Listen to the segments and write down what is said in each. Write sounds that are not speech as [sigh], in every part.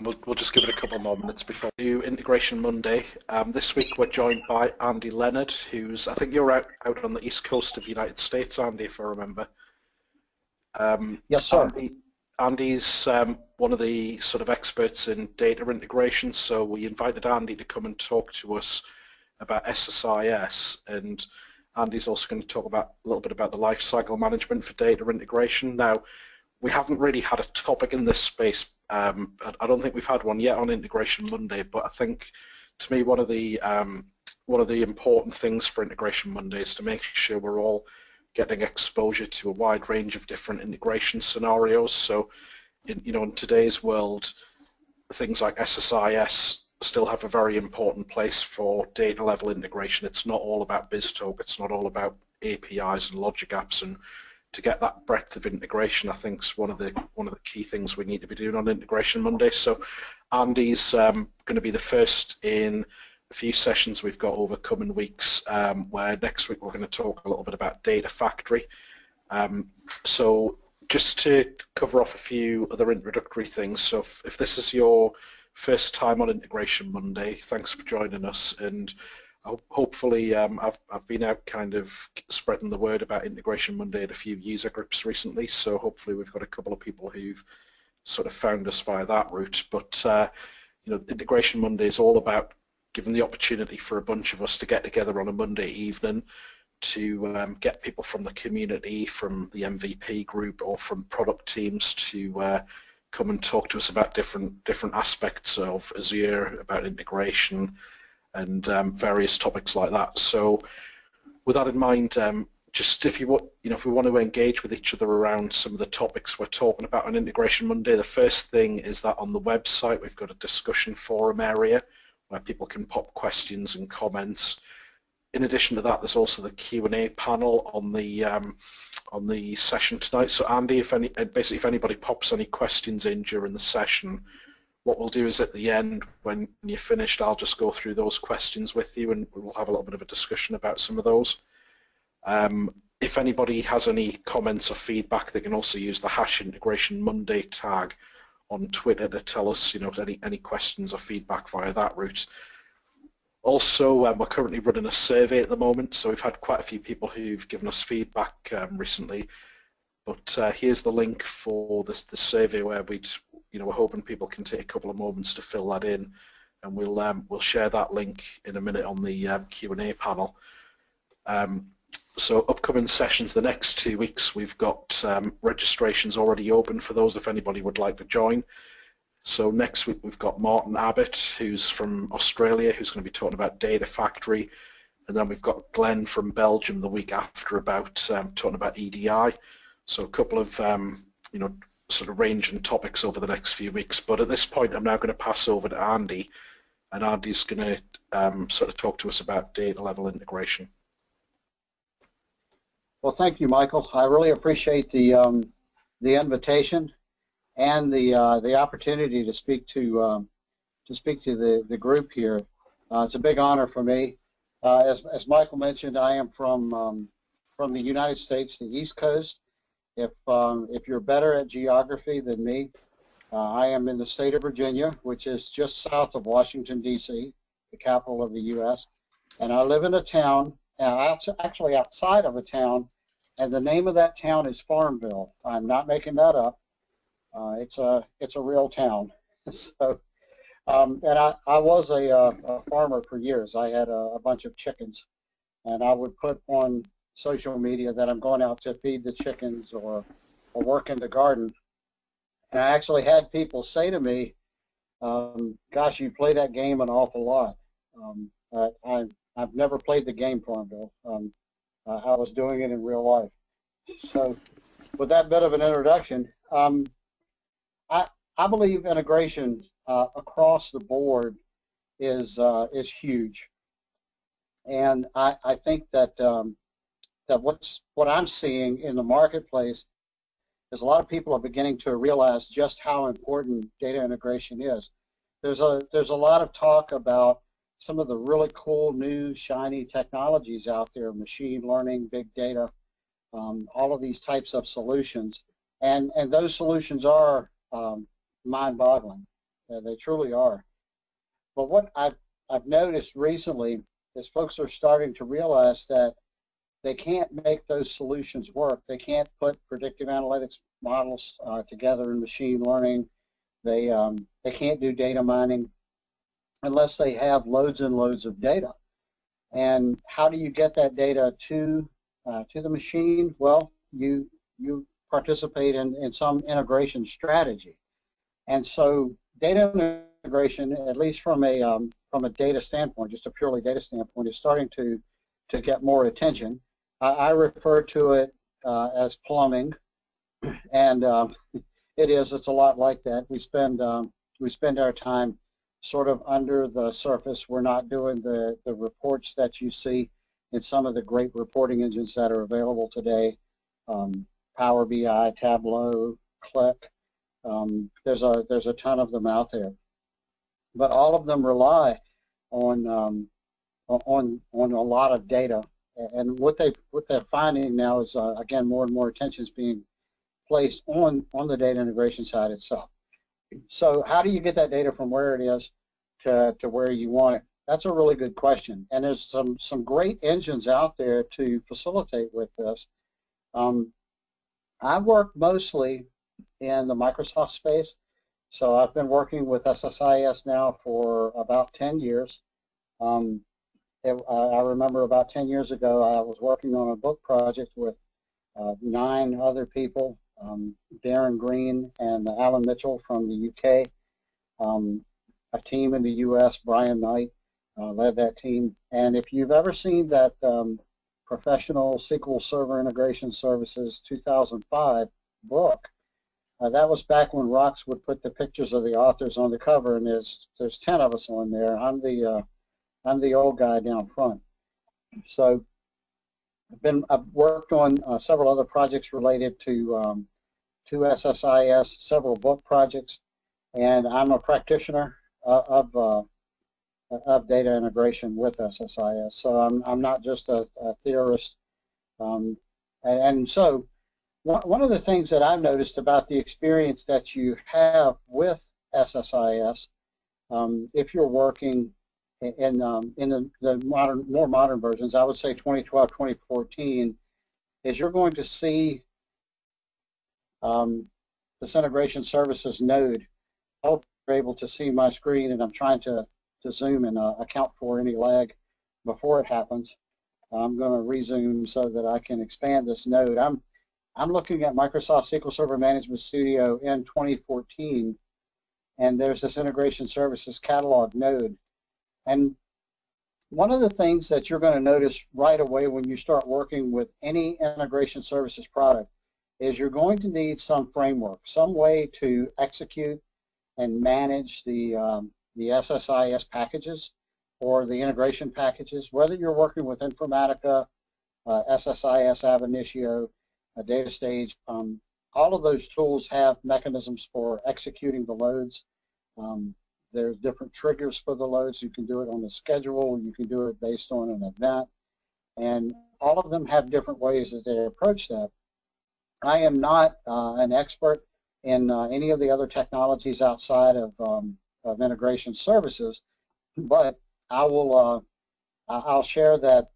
We'll, we'll just give it a couple more minutes before we do Integration Monday. Um, this week we're joined by Andy Leonard, who's, I think you're out, out on the east coast of the United States, Andy, if I remember. Um, yes, sir. Andy, Andy's um, one of the sort of experts in data integration, so we invited Andy to come and talk to us about SSIS, and Andy's also going to talk about a little bit about the life cycle management for data integration. Now, we haven't really had a topic in this space. Um, I don't think we've had one yet on Integration Monday, but I think to me one of the um, one of the important things for Integration Monday is to make sure we're all getting exposure to a wide range of different integration scenarios. So, in, you know, in today's world, things like SSIS still have a very important place for data level integration. It's not all about BizTalk. It's not all about APIs and logic apps and to get that breadth of integration, I think is one of the one of the key things we need to be doing on Integration Monday. So Andy's um, going to be the first in a few sessions we've got over coming weeks, um, where next week we're going to talk a little bit about Data Factory. Um, so just to cover off a few other introductory things, so if, if this is your first time on Integration Monday, thanks for joining us and hopefully um, I've, I've been out kind of spreading the word about Integration Monday at a few user groups recently, so hopefully we've got a couple of people who've sort of found us via that route. But uh, you know, Integration Monday is all about giving the opportunity for a bunch of us to get together on a Monday evening to um, get people from the community, from the MVP group, or from product teams to uh, come and talk to us about different different aspects of Azure, about integration, and um, various topics like that. So with that in mind, um, just if you want, you know, if we want to engage with each other around some of the topics we're talking about on Integration Monday, the first thing is that on the website we've got a discussion forum area where people can pop questions and comments. In addition to that, there's also the Q&A panel on the um, on the session tonight. So Andy, if any, basically if anybody pops any questions in during the session, what we'll do is at the end, when you're finished, I'll just go through those questions with you and we'll have a little bit of a discussion about some of those. Um, if anybody has any comments or feedback, they can also use the hash integration Monday tag on Twitter to tell us, you know, any, any questions or feedback via that route. Also, um, we're currently running a survey at the moment, so we've had quite a few people who've given us feedback um, recently. But uh, here's the link for this the survey where we'd you know, we're hoping people can take a couple of moments to fill that in, and we'll um, we'll share that link in a minute on the um, Q&A panel. Um, so upcoming sessions the next two weeks, we've got um, registrations already open for those if anybody would like to join. So next week we've got Martin Abbott, who's from Australia, who's going to be talking about Data Factory, and then we've got Glenn from Belgium the week after about um, talking about EDI. So a couple of you know sort of range and topics over the next few weeks. But at this point, I'm now going to pass over to Andy, and Andy's going to um, sort of talk to us about data level integration. Well, thank you, Michael. I really appreciate the um, the invitation and the uh, the opportunity to speak to um, to speak to the the group here. Uh, it's a big honor for me. Uh, as as Michael mentioned, I am from um, from the United States, the East Coast, if um, if you're better at geography than me, uh, I am in the state of Virginia, which is just south of Washington D.C., the capital of the U.S. And I live in a town, uh, actually outside of a town, and the name of that town is Farmville. I'm not making that up. Uh, it's a it's a real town. [laughs] so, um, and I, I was a, uh, a, farmer for years. I had a, a bunch of chickens, and I would put on social media that I'm going out to feed the chickens or, or work in the garden. And I actually had people say to me, um, gosh, you play that game an awful lot. Um, I, I've never played the game Farmville. Um, uh, I was doing it in real life. So with that bit of an introduction, um, I, I believe integration uh, across the board is uh, is huge. And I, I think that um, that what's what I'm seeing in the marketplace is a lot of people are beginning to realize just how important data integration is. There's a there's a lot of talk about some of the really cool new shiny technologies out there, machine learning, big data, um, all of these types of solutions, and and those solutions are um, mind-boggling. Uh, they truly are. But what I've, I've noticed recently is folks are starting to realize that they can't make those solutions work. They can't put predictive analytics models uh, together in machine learning. They, um, they can't do data mining unless they have loads and loads of data. And how do you get that data to uh, to the machine? Well, you you participate in, in some integration strategy. And so data integration, at least from a um, from a data standpoint, just a purely data standpoint, is starting to to get more attention. I, refer to it uh, as plumbing, and um, it is. It's a lot like that. We spend um, we spend our time sort of under the surface. We're not doing the the reports that you see in some of the great reporting engines that are available today. Um, Power BI, Tableau, Qlik. Um, there's a there's a ton of them out there, but all of them rely on um, on on a lot of data. And what they what they're finding now is uh, again more and more attention is being placed on on the data integration side itself. So how do you get that data from where it is to to where you want it? That's a really good question. And there's some some great engines out there to facilitate with this. Um, I work mostly in the Microsoft space. So I've been working with SSIS now for about 10 years. Um, it, I remember about 10 years ago I was working on a book project with uh, nine other people, um, Darren Green and Alan Mitchell from the UK, um, a team in the US, Brian Knight uh, led that team. And if you've ever seen that um, Professional SQL Server Integration Services 2005 book. Uh, that was back when Wrox would put the pictures of the authors on the cover, and there's there's 10 of us on there. I'm the uh, I'm the old guy down front. So I've been I've worked on uh, several other projects related to um, to SSIS, several book projects, and I'm a practitioner uh, of uh, of data integration with SSIS. So I'm, I'm not just a, a theorist. Um, and, and, so one, one of the things that I've noticed about the experience that you have with SSIS, um, if you're working in, um, in the, the, modern, more modern versions, I would say 2012, 2014, is you're going to see um, this integration services node. I hope you're able to see my screen, and I'm trying to to zoom and uh, account for any lag before it happens. I'm going to resume so that I can expand this node. I'm I'm looking at Microsoft SQL Server Management Studio in 2014, and there's this integration services catalog node. And one of the things that you're going to notice right away when you start working with any integration services product is you're going to need some framework, some way to execute and manage the um, the SSIS packages or the integration packages, whether you're working with Informatica, uh, SSIS ab initio, a DataStage, um, all of those tools have mechanisms for executing the loads. Um, there's different triggers for the loads. You can do it on the schedule. You can do it based on an event. And all of them have different ways that they approach that. I am not uh, an expert in uh, any of the other technologies outside of um, of integration services, but I will uh, I'll share that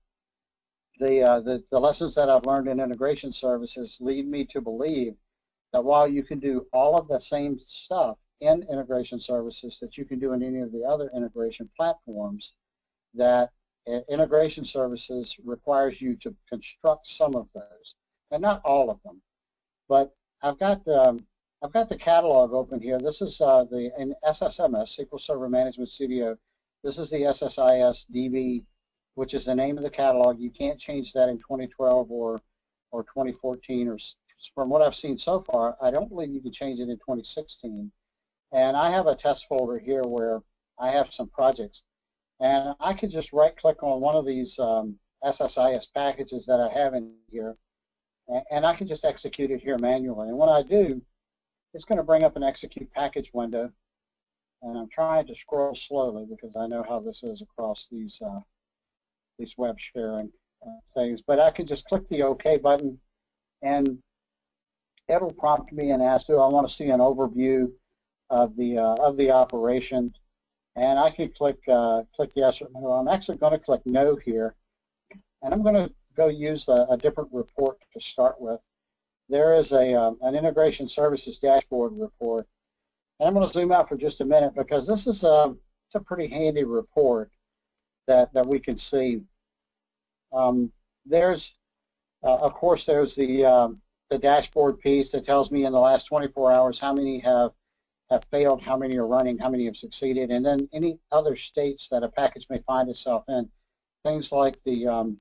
the, uh, the, the lessons that I've learned in integration services lead me to believe that while you can do all of the same stuff in integration services that you can do in any of the other integration platforms, that integration services requires you to construct some of those, and not all of them. But I've got um, I've got the catalog open here. This is uh, the in SSMS, SQL Server Management Studio. This is the SSIS DB, which is the name of the catalog. You can't change that in 2012 or or 2014 or from what I've seen so far, I don't believe you can change it in 2016. And I have a test folder here where I have some projects. And I can just right click on one of these um, SSIS packages that I have in here and, and I can just execute it here manually. And when I do, it's going to bring up an execute package window. And I'm trying to scroll slowly because I know how this is across these uh, these web sharing uh, things. But I can just click the OK button, and it'll prompt me and ask, do I want to see an overview of the uh, of the operation, and I can click uh, click yes or no. I'm actually going to click no here, and I'm going to go use a, a, different report to start with. There is a um, an integration services dashboard report, and I'm going to zoom out for just a minute because this is a um, it's a pretty handy report that that we can see. Um, there's uh, of course there's the um, the dashboard piece that tells me in the last 24 hours how many have have failed, how many are running, how many have succeeded, and then any other states that a package may find itself in. Things like the um,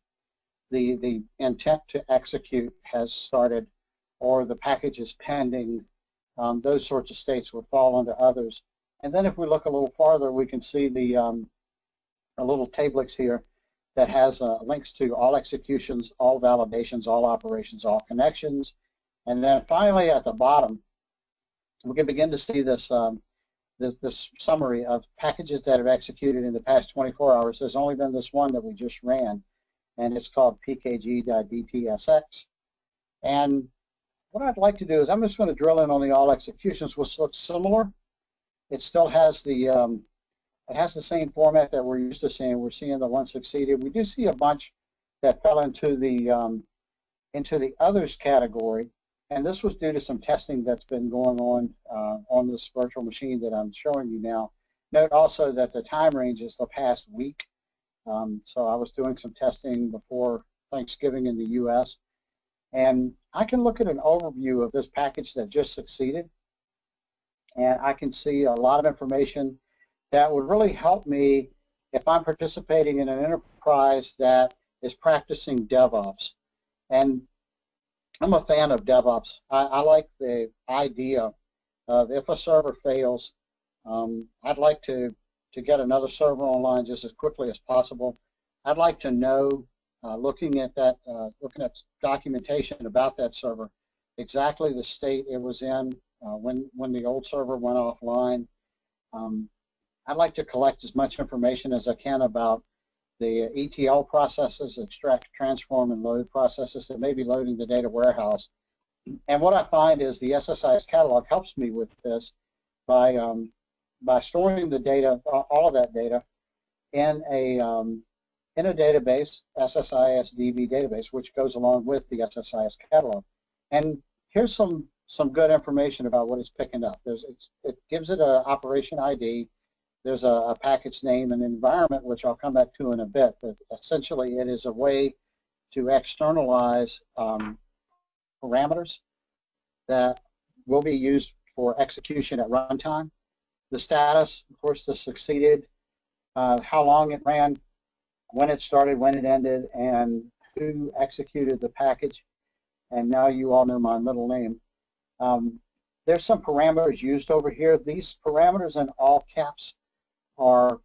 the the intent to execute has started, or the package is pending. Um, those sorts of states would fall into others. And then if we look a little farther, we can see the um, a little tablix here that has uh, links to all executions, all validations, all operations, all connections. And then finally at the bottom, we can begin to see this, um, this, this, summary of packages that have executed in the past 24 hours. There's only been this one that we just ran, and it's called pkg.dtsx. And what I'd like to do is I'm just going to drill in on the all executions, which looks similar. It still has the um, it has the same format that we're used to seeing. We're seeing the one succeeded. We do see a bunch that fell into the um, into the others category, and this was due to some testing that's been going on uh, on this virtual machine that I'm showing you now. Note also that the time range is the past week. Um, so I was doing some testing before Thanksgiving in the U.S. And I can look at an overview of this package that just succeeded. And I can see a lot of information that would really help me if I'm participating in an enterprise that is practicing DevOps. And I'm a fan of DevOps. I, I like the idea of if a server fails, um, I'd like to, to get another server online just as quickly as possible. I'd like to know, uh, looking at that, uh, looking at documentation about that server, exactly the state it was in uh, when when the old server went offline. Um, I'd like to collect as much information as I can about the ETL processes, extract, transform, and load processes that may be loading the data warehouse. And what I find is the SSIS catalog helps me with this by um, by storing the data, all of that data, in a um, in a database, SSIS DB database, which goes along with the SSIS catalog. And here's some some good information about what it's picking up. There's it gives it an operation ID, there's a, a, package name and environment, which I'll come back to in a bit, but essentially it is a way to externalize um, parameters that will be used for execution at runtime. The status, of course, the succeeded, uh, how long it ran, when it started, when it ended, and who executed the package. And now you all know my middle name. Um, there's some parameters used over here. These parameters in all caps are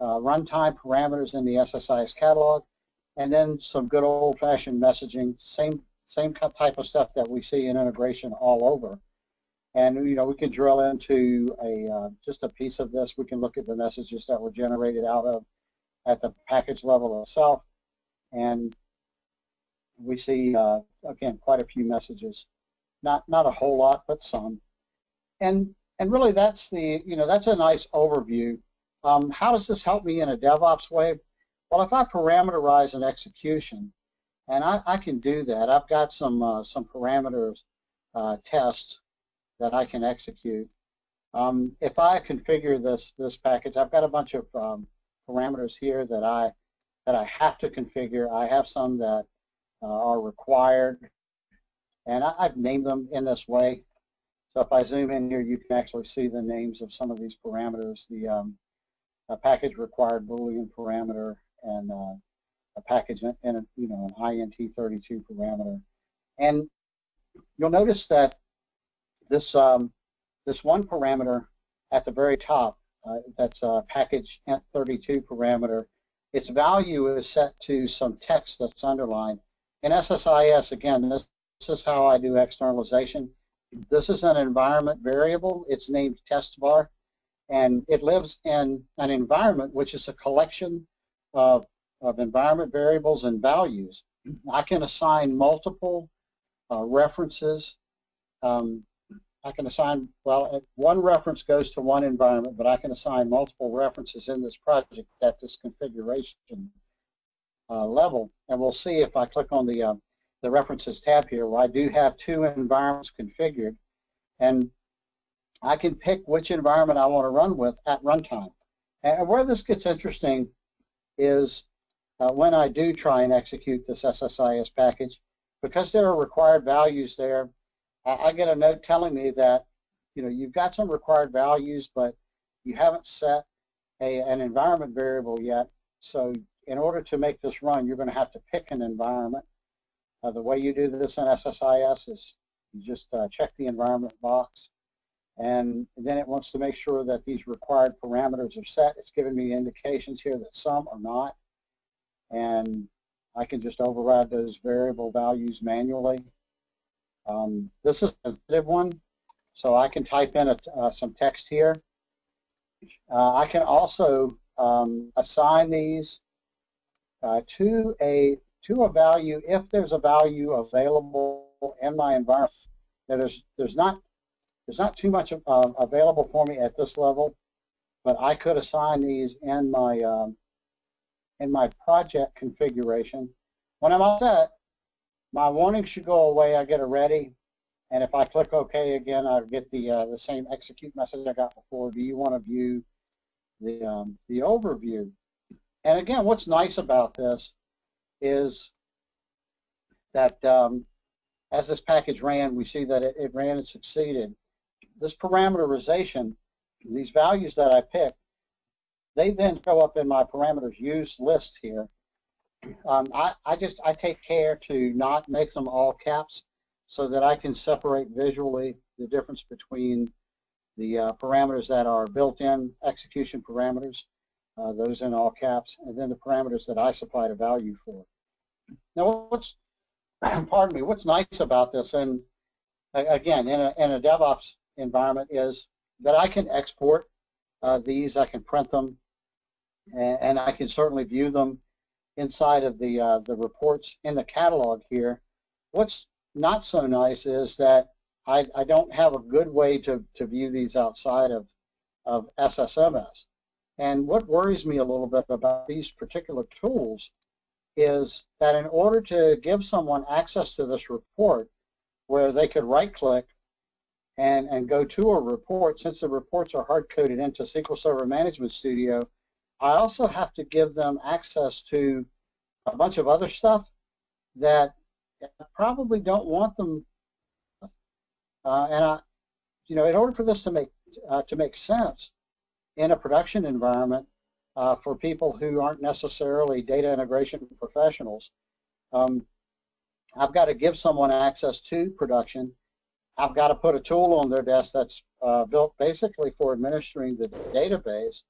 uh, runtime parameters in the SSIS catalog, and then some good old-fashioned messaging, same same type of stuff that we see in integration all over. And you know, we can drill into a uh, just a piece of this. We can look at the messages that were generated out of at the package level itself, and we see uh, again quite a few messages. Not not a whole lot, but some. And and really, that's the you know that's a nice overview um, how does this help me in a DevOps way? Well, if I parameterize an execution, and I, I can do that, I've got some uh, some parameters uh, tests that I can execute. Um, if I configure this this package, I've got a bunch of um, parameters here that I that I have to configure. I have some that uh, are required, and I, have named them in this way. So if I zoom in here, you can actually see the names of some of these parameters. The um, a package required Boolean parameter and uh, a package and a, you know an INT32 parameter. And you'll notice that this um, this one parameter at the very top, uh, that's a package int32 parameter, its value is set to some text that's underlined. In SSIS, again, this, this is how I do externalization. This is an environment variable. It's named test var and it lives in an environment which is a collection of, of environment variables and values. I can assign multiple uh, references. Um, I can assign, well, one reference goes to one environment, but I can assign multiple references in this project at this configuration uh, level. And we'll see if I click on the, uh, the references tab here, where I do have two environments configured. And I can pick which environment I want to run with at runtime. And where this gets interesting is uh, when I do try and execute this SSIS package, because there are required values there, I, I get a note telling me that, you know, you've got some required values, but you haven't set a, an environment variable yet. So in order to make this run, you're going to have to pick an environment. Uh, the way you do this in SSIS is you just uh, check the environment box, and then it wants to make sure that these required parameters are set. It's giving me indications here that some are not, and I can just override those variable values manually. Um, this is a sensitive one, so I can type in a, uh, some text here. Uh, I can also um, assign these uh, to a to a value if there's a value available in my environment. Now there's there's not there's not too much uh, available for me at this level, but I could assign these in my um, in my project configuration. When I'm all set, my warning should go away. I get a ready, and if I click OK again, I get the uh, the same execute message I got before. Do you want to view the um, the overview? And again, what's nice about this is that um, as this package ran, we see that it, it ran and succeeded. This parameterization, these values that I picked, they then show up in my parameters used list here. Um, I, I just, I take care to not make them all caps so that I can separate visually the difference between the uh, parameters that are built-in execution parameters, uh, those in all caps, and then the parameters that I supplied a value for. Now, what's, [clears throat] pardon me, what's nice about this, and again, in a, in a DevOps environment, is that I can export uh, these, I can print them, and, and I can certainly view them inside of the, uh, the reports in the catalog here. What's not so nice is that I, I don't have a good way to, to view these outside of, of SSMS. And what worries me a little bit about these particular tools is that in order to give someone access to this report where they could right-click and, and go to a report, since the reports are hard-coded into SQL Server Management Studio, I also have to give them access to a bunch of other stuff that I probably don't want them. Uh, and I, you know, in order for this to make uh, to make sense in a production environment uh, for people who aren't necessarily data integration professionals, um, I've got to give someone access to production. I've got to put a tool on their desk that's uh, built basically for administering the database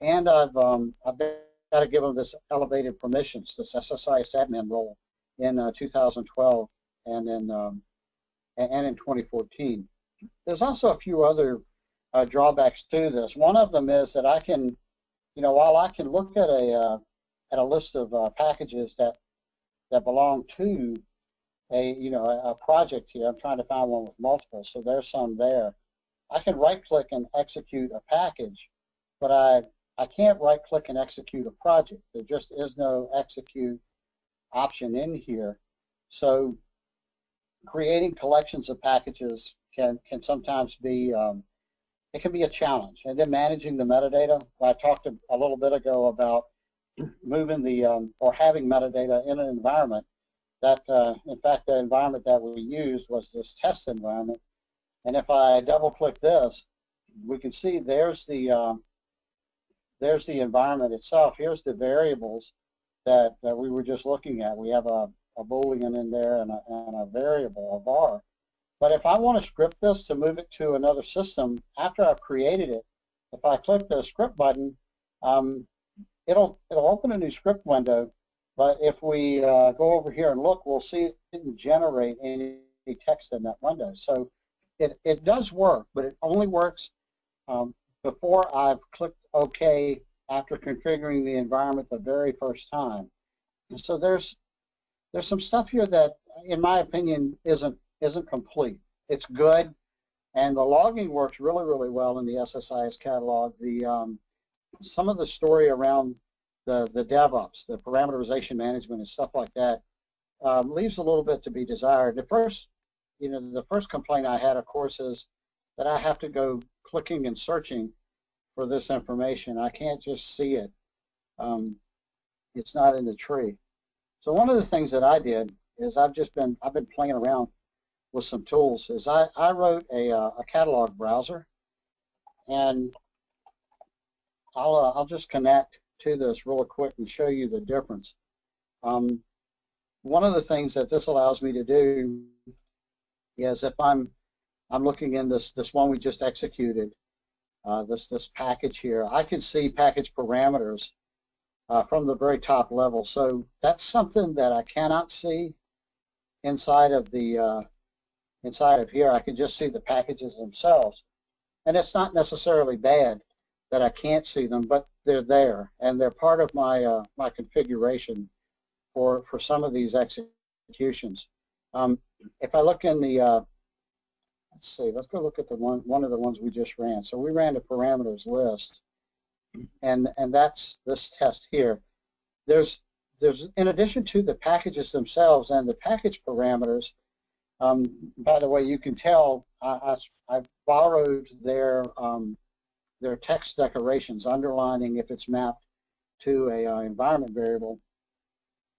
and I've, um, I've got to give them this elevated permissions, this SSIS admin role in uh, 2012 and in, um, and in 2014. There's also a few other uh, drawbacks to this. One of them is that I can, you know, while I can look at a, uh, at a list of uh, packages that, that belong to a, you know, a, project here, I'm trying to find one with multiple, so there's some there. I can right click and execute a package, but I I can't right click and execute a project. There just is no execute option in here. So creating collections of packages can, can sometimes be, um, it can be a challenge. And then managing the metadata. I talked a, a little bit ago about [clears throat] moving the, um, or having metadata in an environment that, uh, in fact, the environment that we used was this test environment. And if I double click this, we can see there's the, um, there's the environment itself. Here's the variables that, that we were just looking at. We have a, a Boolean in there and a, and a variable, a var. But if I want to script this to move it to another system, after I've created it, if I click the script button, um, it'll, it'll open a new script window. But if we uh, go over here and look, we'll see it didn't generate any text in that window. So it, it does work, but it only works um, before I've clicked OK after configuring the environment the very first time. And so there's there's some stuff here that, in my opinion, isn't isn't complete. It's good, And the logging works really, really well in the SSIS catalog. The um, some of the story around the the DevOps, the parameterization management, and stuff like that um, leaves a little bit to be desired. The first, you know, the first complaint I had, of course, is that I have to go clicking and searching for this information. I can't just see it. Um, it's not in the tree. So one of the things that I did is I've just been I've been playing around with some tools. Is I I wrote a uh, a catalog browser, and I'll uh, I'll just connect to this real quick and show you the difference. Um, one of the things that this allows me to do is if I'm I'm looking in this this one we just executed, uh, this this package here, I can see package parameters uh, from the very top level. So that's something that I cannot see inside of the uh, inside of here. I can just see the packages themselves, and it's not necessarily bad that I can't see them, but they're there and they're part of my uh, my configuration for for some of these executions. Um, if I look in the uh, let's see, let's go look at the one one of the ones we just ran. So we ran the parameters list, and and that's this test here. There's there's in addition to the packages themselves and the package parameters. Um, by the way, you can tell I, I, I borrowed their um, their text decorations, underlining if it's mapped to a uh, environment variable.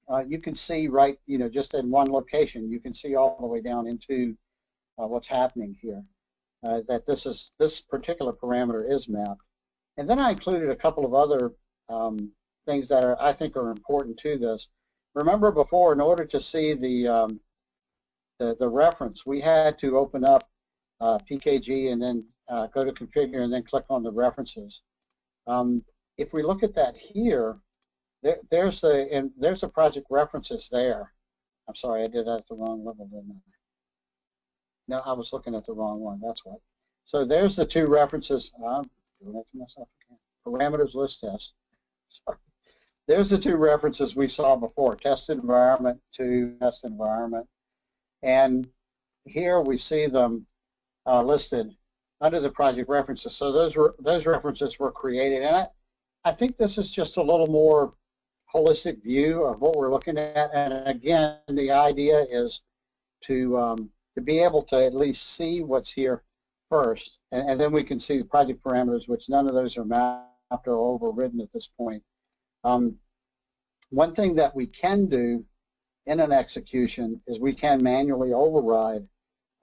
Uh, you can see right, you know, just in one location, you can see all the way down into uh, what's happening here. Uh, that this is this particular parameter is mapped. And then I included a couple of other um, things that are I think are important to this. Remember before, in order to see the um, the, the reference, we had to open up uh, PKG and then uh, go to configure and then click on the references. Um, if we look at that here, there, there's the and there's the project references there. I'm sorry, I did that at the wrong level, didn't I? No, I was looking at the wrong one. That's what. So there's the two references. I'm doing it to myself again. Parameters list test. Sorry. There's the two references we saw before: test environment to test environment, and here we see them uh, listed under the project references. So those were those references were created, and I, I think this is just a little more holistic view of what we're looking at. And again, the idea is to um, to be able to at least see what's here first, and, and, then we can see the project parameters, which none of those are mapped or overridden at this point. Um, one thing that we can do in an execution is we can manually override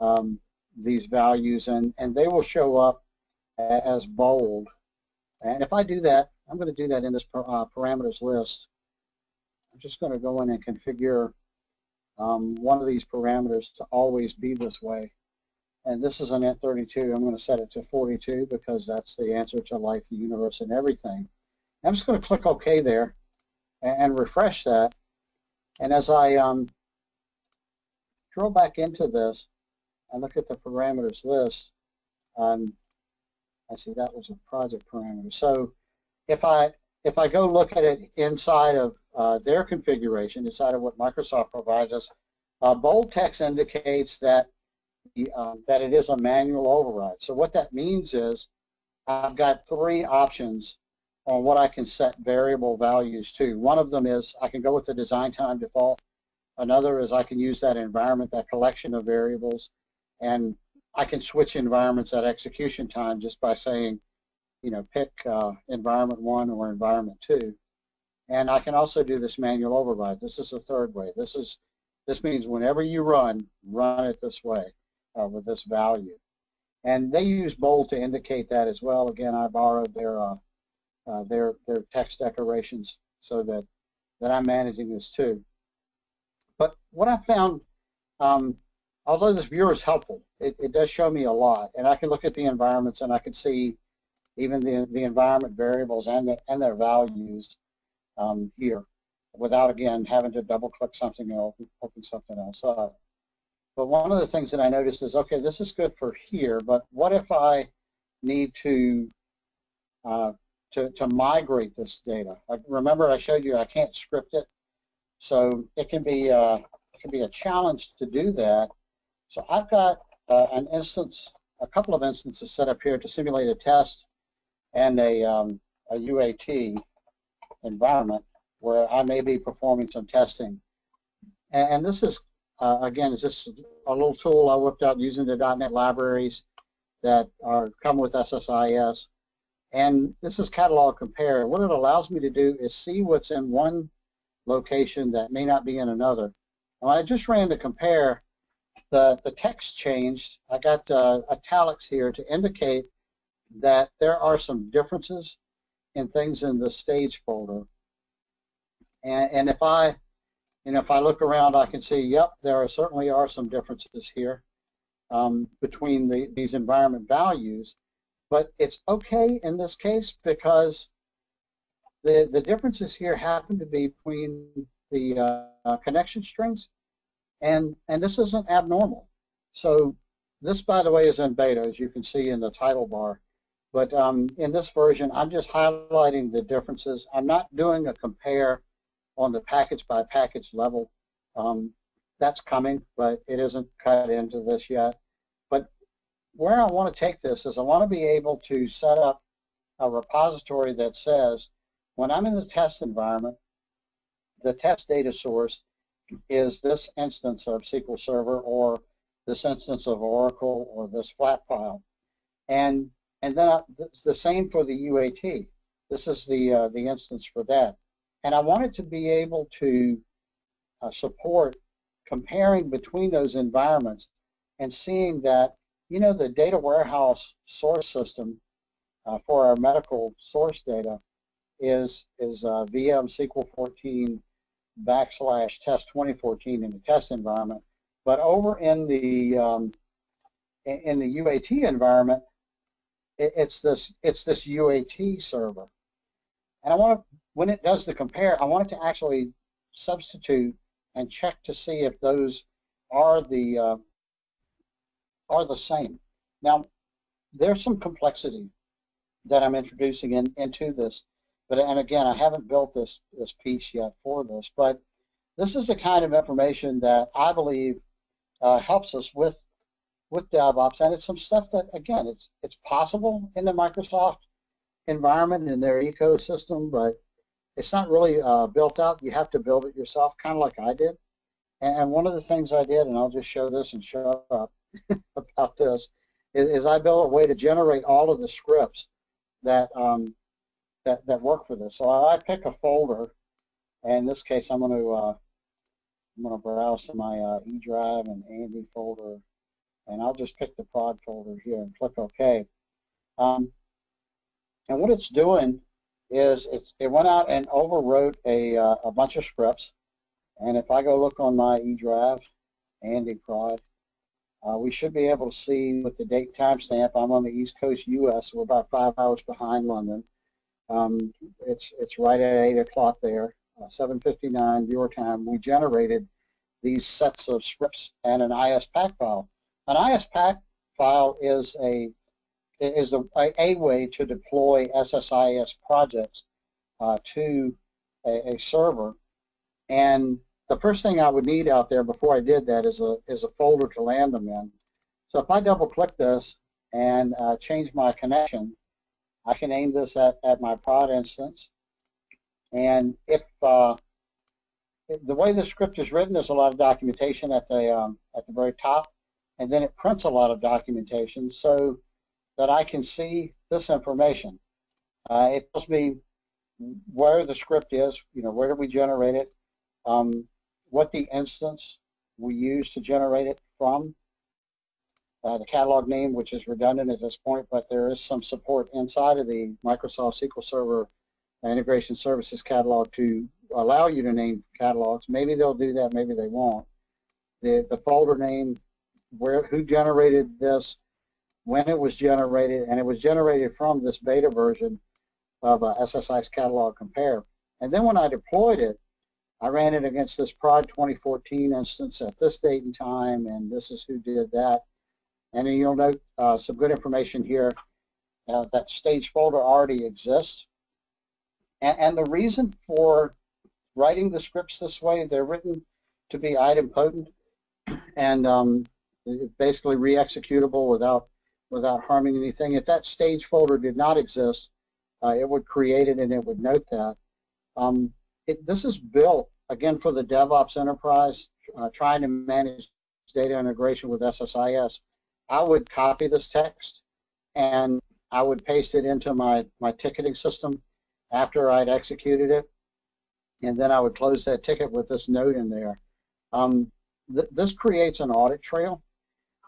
um, these values and, and they will show up as bold. And if I do that, I'm going to do that in this uh, parameters list. I'm just going to go in and configure um, one of these parameters to always be this way. And this is an int32. I'm going to set it to 42 because that's the answer to life, the universe, and everything. I'm just going to click OK there and, and refresh that. And as I um, drill back into this, I look at the parameters list, um, I see that was a project parameter. So if I if I go look at it inside of uh, their configuration, inside of what Microsoft provides us, uh, bold text indicates that the, uh, that it is a manual override. So what that means is I've got three options on what I can set variable values to. One of them is I can go with the design time default. Another is I can use that environment, that collection of variables and I can switch environments at execution time just by saying, you know, pick uh, environment one or environment two. And I can also do this manual override. This is the third way. This is this means whenever you run, run it this way uh, with this value. And they use bold to indicate that as well. Again, I borrowed their uh, uh, their their text decorations so that that I'm managing this too. But what I found um, although this viewer is helpful, it, it does show me a lot. And I can look at the environments and I can see even the, the environment variables and, the, and their values um, here without, again, having to double click something and open, something else up. But one of the things that I noticed is, okay, this is good for here, but what if I need to uh, to, to migrate this data? Like, remember I showed you I can't script it, so it can be uh, it can be a challenge to do that so I've got uh, an instance a couple of instances set up here to simulate a test and a, um, a UAT environment where I may be performing some testing. And, and this is, uh, again, it's just a little tool I whipped out using the .NET libraries that are come with SSIS. And this is catalog compare. What it allows me to do is see what's in one location that may not be in another. And when I just ran the compare, the, the text changed. I got uh, italics here to indicate that there are some differences in things in the stage folder. And, and if I, know, if I look around, I can see, yep, there are, certainly are some differences here um, between the, these environment values. But it's okay in this case because the, the differences here happen to be between the uh, connection strings, and, and this isn't abnormal. So this, by the way, is in beta, as you can see in the title bar. But um, in this version, I'm just highlighting the differences. I'm not doing a compare on the package by package level. Um, that's coming, but it isn't cut into this yet But where I want to take this is I want to be able to set up a repository that says when I'm in the test environment, the test data source is this instance of SQL Server or this instance of Oracle or this flat file. And, and then it's the same for the UAT. This is the, uh, the instance for that. And I wanted to be able to uh, support comparing between those environments and seeing that you know, the data warehouse source system uh, for our medical source data is is uh, VM SQL 14 backslash test 2014 in the test environment. But over in the um, in the UAT environment, it, it's this it's this UAT server, and I want to when it does the compare, I want it to actually substitute and check to see if those are the uh, are the same. Now, there's some complexity that I'm introducing in, into this, but and again, I haven't built this this piece yet for this, but this is the kind of information that I believe uh, helps us with with DevOps, and it's some stuff that again, it's it's possible in the Microsoft environment in their ecosystem, but it's not really uh, built out. You have to build it yourself, kind of like I did. And one of the things I did, and I'll just show this and show up, [laughs] about this is, is, I built a way to generate all of the scripts that um, that that work for this. So I pick a folder, and in this case, I'm going to uh, I'm going to browse to my uh, E drive and Andy folder, and I'll just pick the prod folder here and click OK. Um, and what it's doing is it's, it went out and overwrote a, uh, a bunch of scripts. And if I go look on my E drive, Andy prod, uh, we should be able to see with the date timestamp, I'm on the East Coast U.S., we're about five hours behind London. Um, it's, it's right at 8 o'clock there, uh, 7.59 your time. We generated these sets of scripts and an ISPAC file. An ISPAC file is a is a, a way to deploy SSIS projects uh, to a, a server and the first thing I would need out there before I did that is a, is a folder to land them in. So if I double click this and uh, change my connection, I can aim this at, at my prod instance. And if, uh, the way the script is written, there's a lot of documentation at the, um, at the very top, and then it prints a lot of documentation so that I can see this information. Uh, it tells me where the script is, you know, where we generate it, um, what the instance we use to generate it from, the catalog name, which is redundant at this point, but there is some support inside of the Microsoft SQL Server Integration Services catalog to allow you to name catalogs. Maybe they'll do that, maybe they won't. The, the folder name, where who generated this, when it was generated, and it was generated from this beta version of uh, SSIS catalog compare. And then when I deployed it, I ran it against this prod 2014 instance at this date and time, and this is who did that. And then you'll note uh, some good information here. Uh, that stage folder already exists. And, and, the reason for writing the scripts this way, they're written to be idempotent and um, basically re-executable without without harming anything. If that stage folder did not exist, uh, it would create it and it would note that. Um, it, this is built, again, for the DevOps enterprise, uh, trying to manage data integration with SSIS. I would copy this text and I would paste it into my, my ticketing system after I'd executed it. And then I would close that ticket with this note in there. Um, th this creates an audit trail.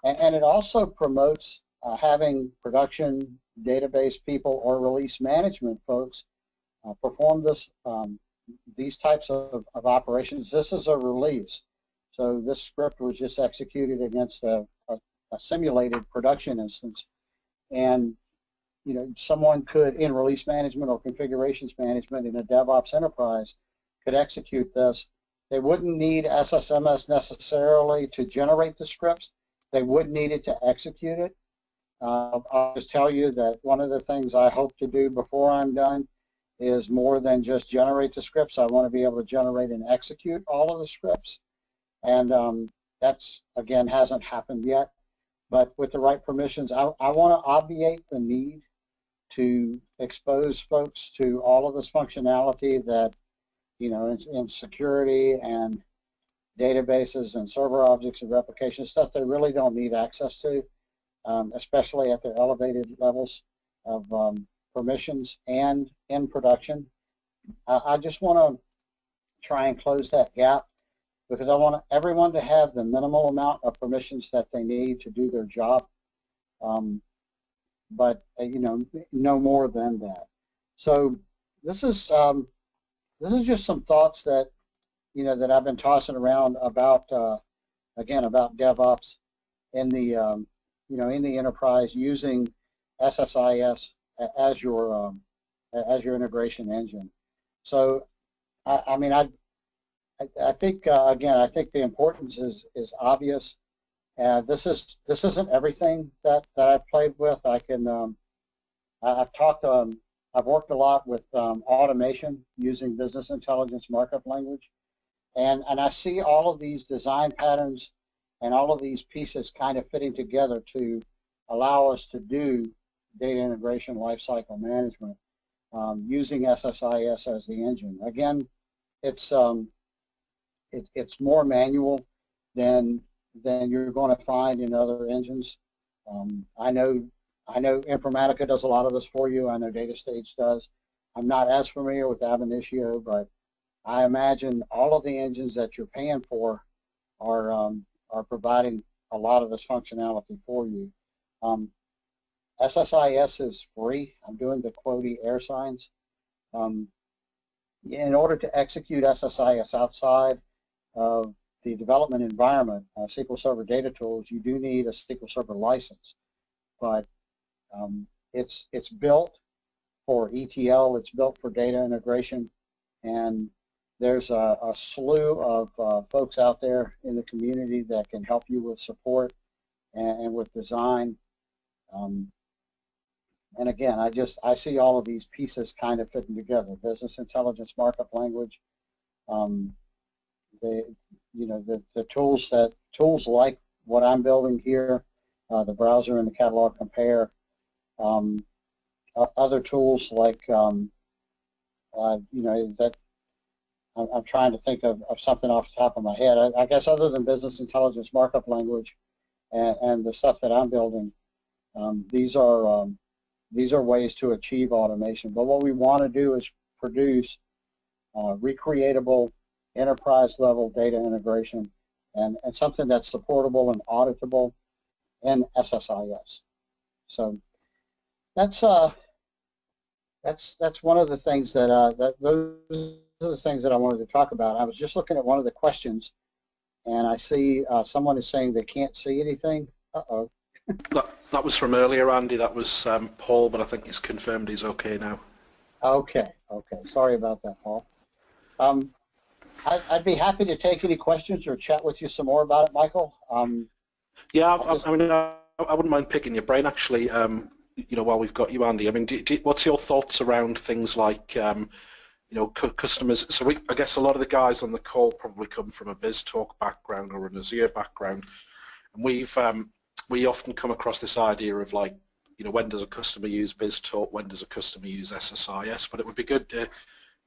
And, and it also promotes uh, having production database people or release management folks uh, perform this um, these types of, of, operations. This is a release. So this script was just executed against a, a, simulated production instance. And you know, someone could, in release management or configurations management in a DevOps enterprise, could execute this. They wouldn't need SSMS necessarily to generate the scripts. They would need it to execute it. Uh, I'll just tell you that one of the things I hope to do before I'm done is more than just generate the scripts. I want to be able to generate and execute all of the scripts. And um, that's, again, hasn't happened yet. But with the right permissions, I, I want to obviate the need to expose folks to all of this functionality that, you know, in, in security and databases and server objects and replication stuff they really don't need access to, um, especially at their elevated levels of um, permissions and in production. I, I just want to try and close that gap because I want everyone to have the minimal amount of permissions that they need to do their job, um, but uh, you know, no more than that. So this is um, this is just some thoughts that you know that I've been tossing around about uh, again about DevOps in the um, you know in the enterprise using SSIS as your um, as your integration engine. So I, I mean I I, think uh, again, I think the importance is is obvious. And this is this isn't everything that, that I've played with. I can um, I've talked um, I've worked a lot with um, automation using business intelligence markup language, and and I see all of these design patterns and all of these pieces kind of fitting together to allow us to do data integration lifecycle management um, using SSIS as the engine. Again, it's um, it, it's more manual than than you're going to find in other engines. Um, I know I know Informatica does a lot of this for you. I know DataStage does. I'm not as familiar with Ab but I imagine all of the engines that you're paying for are um, are providing a lot of this functionality for you. Um, SSIS is free. I'm doing the Quoty air signs. Um, in order to execute SSIS outside of the development environment, uh, SQL Server data tools, you do need a SQL Server license. But um, it's it's built for ETL, it's built for data integration, and there's a, a slew of uh, folks out there in the community that can help you with support and, and with design. Um, and again, I just I see all of these pieces kind of fitting together: business intelligence markup language, um, the you know the, the tools that tools like what I'm building here, uh, the browser and the catalog compare, um, other tools like um, uh, you know that I'm, I'm, trying to think of, of something off the top of my head. I, I guess other than business intelligence markup language and, and the stuff that I'm building, um, these are um, these are ways to achieve automation. But what we want to do is produce uh, recreatable enterprise level data integration and, and something that's supportable and auditable in SSIS. So that's uh, that's that's one of the things that uh, that those are the things that I wanted to talk about. I was just looking at one of the questions, and I see uh, someone is saying they can't see anything. Uh oh. [laughs] that that was from earlier, Andy. That was um, Paul, but I think he's confirmed he's okay now. Okay. Okay. Sorry about that, Paul. Um, I, would be happy to take any questions or chat with you some more about it, Michael. Um, yeah, I, I, mean, I, I, wouldn't mind picking your brain actually. Um, you know, while we've got you, Andy. I mean, do, do, what's your thoughts around things like, um, you know, customers? So we, I guess a lot of the guys on the call probably come from a BizTalk background or an Azure background, and we've um, we often come across this idea of like, you know, when does a customer use BizTalk, when does a customer use SSIS, but it would be good to,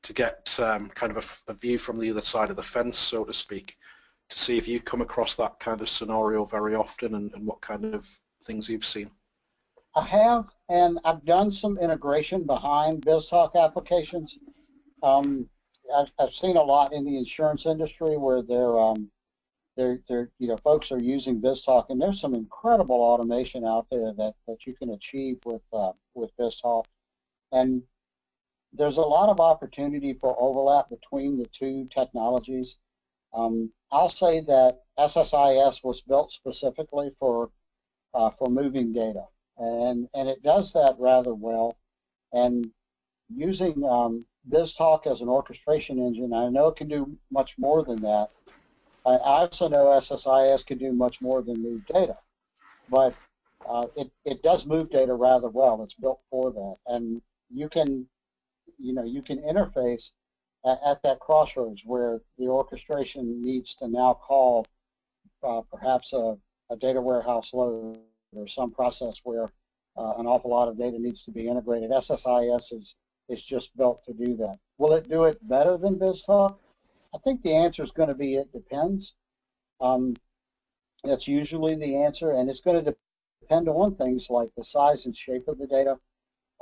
to get um, kind of a, a, view from the other side of the fence, so to speak, to see if you come across that kind of scenario very often and, and what kind of things you've seen. I have, and I've done some integration behind BizTalk applications. Um, I've, I've, seen a lot in the insurance industry where they're, um, they're, they're, you know, folks are using BizTalk, and there's some incredible automation out there that, that you can achieve with uh, with BizTalk, and there's a lot of opportunity for overlap between the two technologies. Um, I'll say that SSIS was built specifically for uh, for moving data, and and it does that rather well. And using um, BizTalk as an orchestration engine, I know it can do much more than that. I also know SSIS can do much more than move data, but uh, it, it does move data rather well. It's built for that, and you can, you know, you can interface at, at that crossroads where the orchestration needs to now call uh, perhaps a, a data warehouse load or some process where uh, an awful lot of data needs to be integrated. SSIS is is just built to do that. Will it do it better than BizTalk? I think the answer is going to be it depends. Um, that's usually the answer, and it's going to depend on things like the size and shape of the data.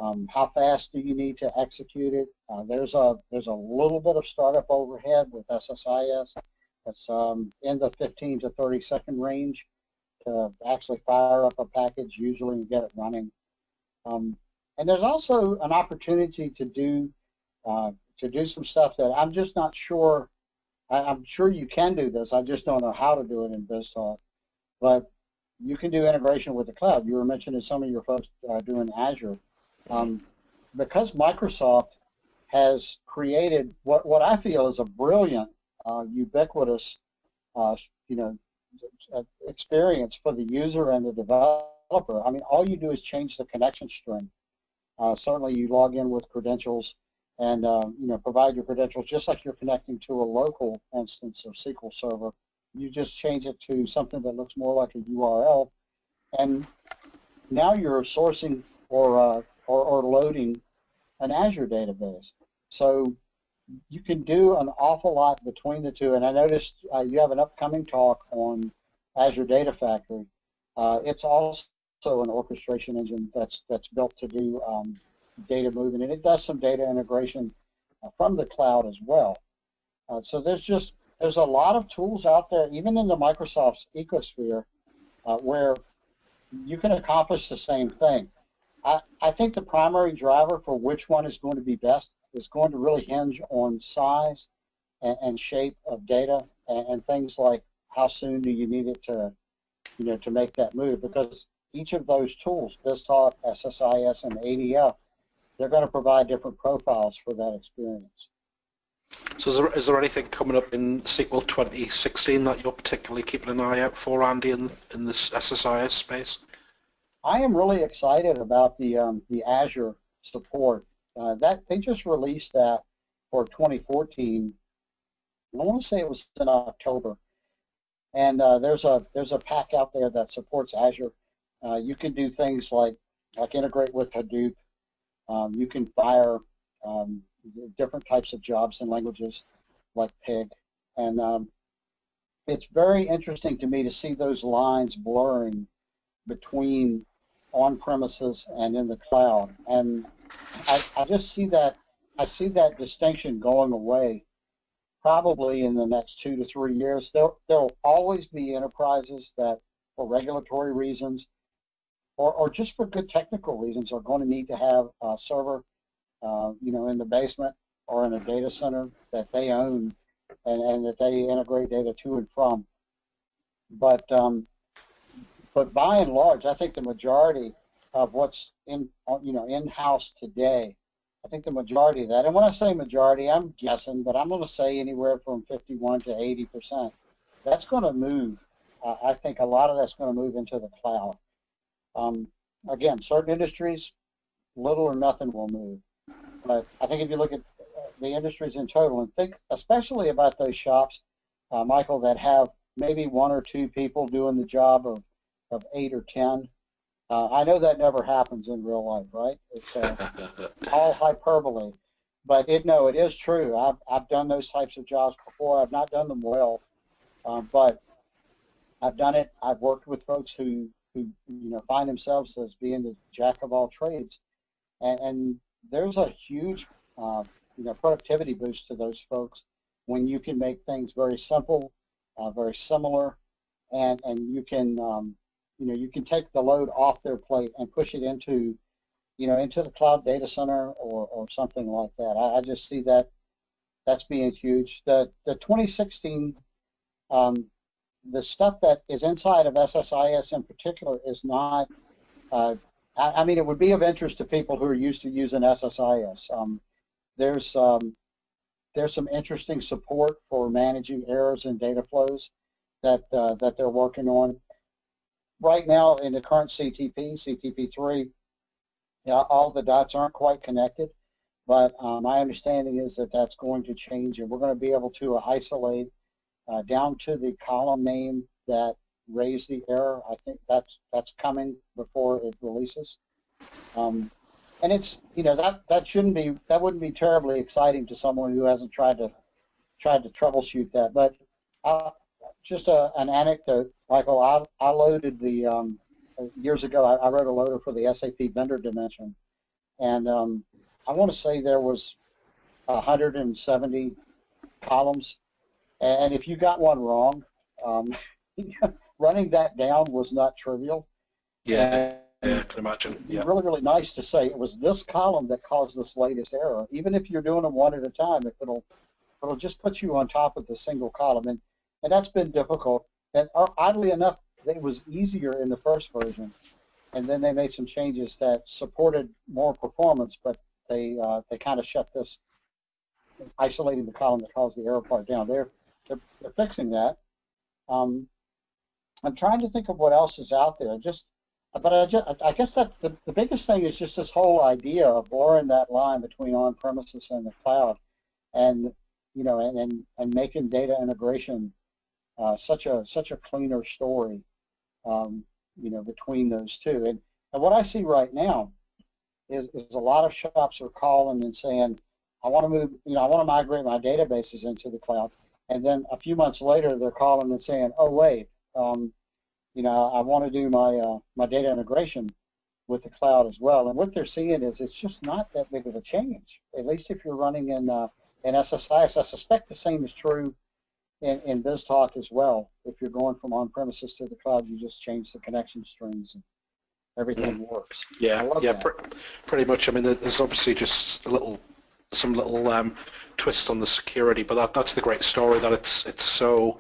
Um, how fast do you need to execute it? Uh, there's a there's a little bit of startup overhead with SSIS. That's um, in the 15 to 30 second range to actually fire up a package usually and get it running. Um, and there's also an opportunity to do uh, to do some stuff that I'm just not sure. I, am sure you can do this. I just don't know how to do it in BizTalk. But you can do integration with the cloud. You were mentioning some of your folks uh, doing Azure. Um, because Microsoft has created what, what I feel is a brilliant, uh, ubiquitous, uh, you know, experience for the user and the developer. I mean, all you do is change the connection string. Uh, certainly, you log in with credentials and uh, you know provide your credentials just like you're connecting to a local instance of SQL Server. You just change it to something that looks more like a URL, and now you're sourcing or uh, or, or loading an Azure database. So you can do an awful lot between the two. And I noticed uh, you have an upcoming talk on Azure Data Factory. Uh, it's also an orchestration engine that's that's built to do um, data movement, and it does some data integration uh, from the cloud as well. Uh, so there's just there's a lot of tools out there, even in the Microsoft's ecosphere, uh, where you can accomplish the same thing. I, I think the primary driver for which one is going to be best is going to really hinge on size and, and shape of data and, and, things like how soon do you need it to, you know, to make that move because each of those tools, BizTalk, SSIS, and ADF, they're going to provide different profiles for that experience. So is there, is there anything coming up in SQL 2016 that you're particularly keeping an eye out for, Andy, in, in this SSIS space? I am really excited about the um, the Azure support. Uh, that they just released that for 2014. I want to say it was in October, and uh, there's a there's a pack out there that supports Azure. Uh, you can do things like like integrate with Hadoop. Um, you can fire um, different types of jobs and languages like Pig, and um, it's very interesting to me to see those lines blurring between on premises and in the cloud. And I, I just see that I see that distinction going away probably in the next two to three years. There there'll always be enterprises that for regulatory reasons or, or just for good technical reasons are going to need to have a server uh, you know in the basement or in a data center that they own and, and that they integrate data to and from. But um, but by and large, I think the majority of what's in, you know, in-house today, I think the majority of that, and when I say majority, I'm guessing, but I'm going to say anywhere from 51 to 80 percent. That's going to move. Uh, I think a lot of that's going to move into the cloud. Um, again, certain industries, little or nothing will move. But I think if you look at the industries in total and think especially about those shops, uh, Michael, that have maybe one or two people doing the job of of eight or ten. Uh, I know that never happens in real life, right? It's uh, [laughs] all hyperbole. But it no, it is true. I've I've done those types of jobs before. I've not done them well, um, but I've done it. I've worked with folks who who you know find themselves as being the jack of all trades, and, and there's a huge uh, you know productivity boost to those folks when you can make things very simple, uh, very similar, and and you can um, you know you can take the load off their plate and push it into you know, into the cloud data center or, or something like that. I, I just see that that's being huge. The, the 2016, um, the stuff that is inside of SSIS in particular is not, uh, I, I, mean, it would be of interest to people who are used to using SSIS. Um, there's, um, there's some interesting support for managing errors and data flows that, uh, that they're working on. Right now in the current CTP, CTP3, yeah, all the dots aren't quite connected, but um, my understanding is that that's going to change, and we're going to be able to isolate uh, down to the column name that raised the error. I think that's that's coming before it releases. Um, and it's you know that that shouldn't be that wouldn't be terribly exciting to someone who hasn't tried to tried to troubleshoot that. But uh, just a, an anecdote, Michael. I, I loaded the um, years ago, I, I, wrote a loader for the SAP vendor dimension, and um, I want to say there was 170 columns, and if you got one wrong, um, [laughs] running that down was not trivial. Yeah, and yeah, I can imagine. Yeah. Really, really nice to say it was this column that caused this latest error. Even if you're doing them one at a time, if it'll it'll just put you on top of the single column, and and that's been difficult. And uh, oddly enough, it was easier in the first version, and then they made some changes that supported more performance, but they uh, they kind of shut this, isolating the column that caused the error part down. They're they're, they're fixing that. Um, I'm trying to think of what else is out there. Just, but I, just, I guess that the, the biggest thing is just this whole idea of blurring that line between on-premises and the cloud, and you know, and and, and making data integration uh, such a such a cleaner story um, you know, between those two. And, and what I see right now is, is a lot of shops are calling and saying, I want to move, you know, I want to migrate my databases into the cloud. And then a few months later, they're calling and saying, oh, wait, um, you know, I want to do my, uh, my data integration with the cloud as well. And what they're seeing is it's just not that big of a change, at least if you're running in, uh, in SSIS. I suspect the same is true in, in BizTalk as well. If you're going from on-premises to the cloud, you just change the connection strings and everything mm. works. Yeah, yeah, pr pretty much. I mean, there's obviously just a little, some little um, twist on the security, but that, that's the great story that it's it's so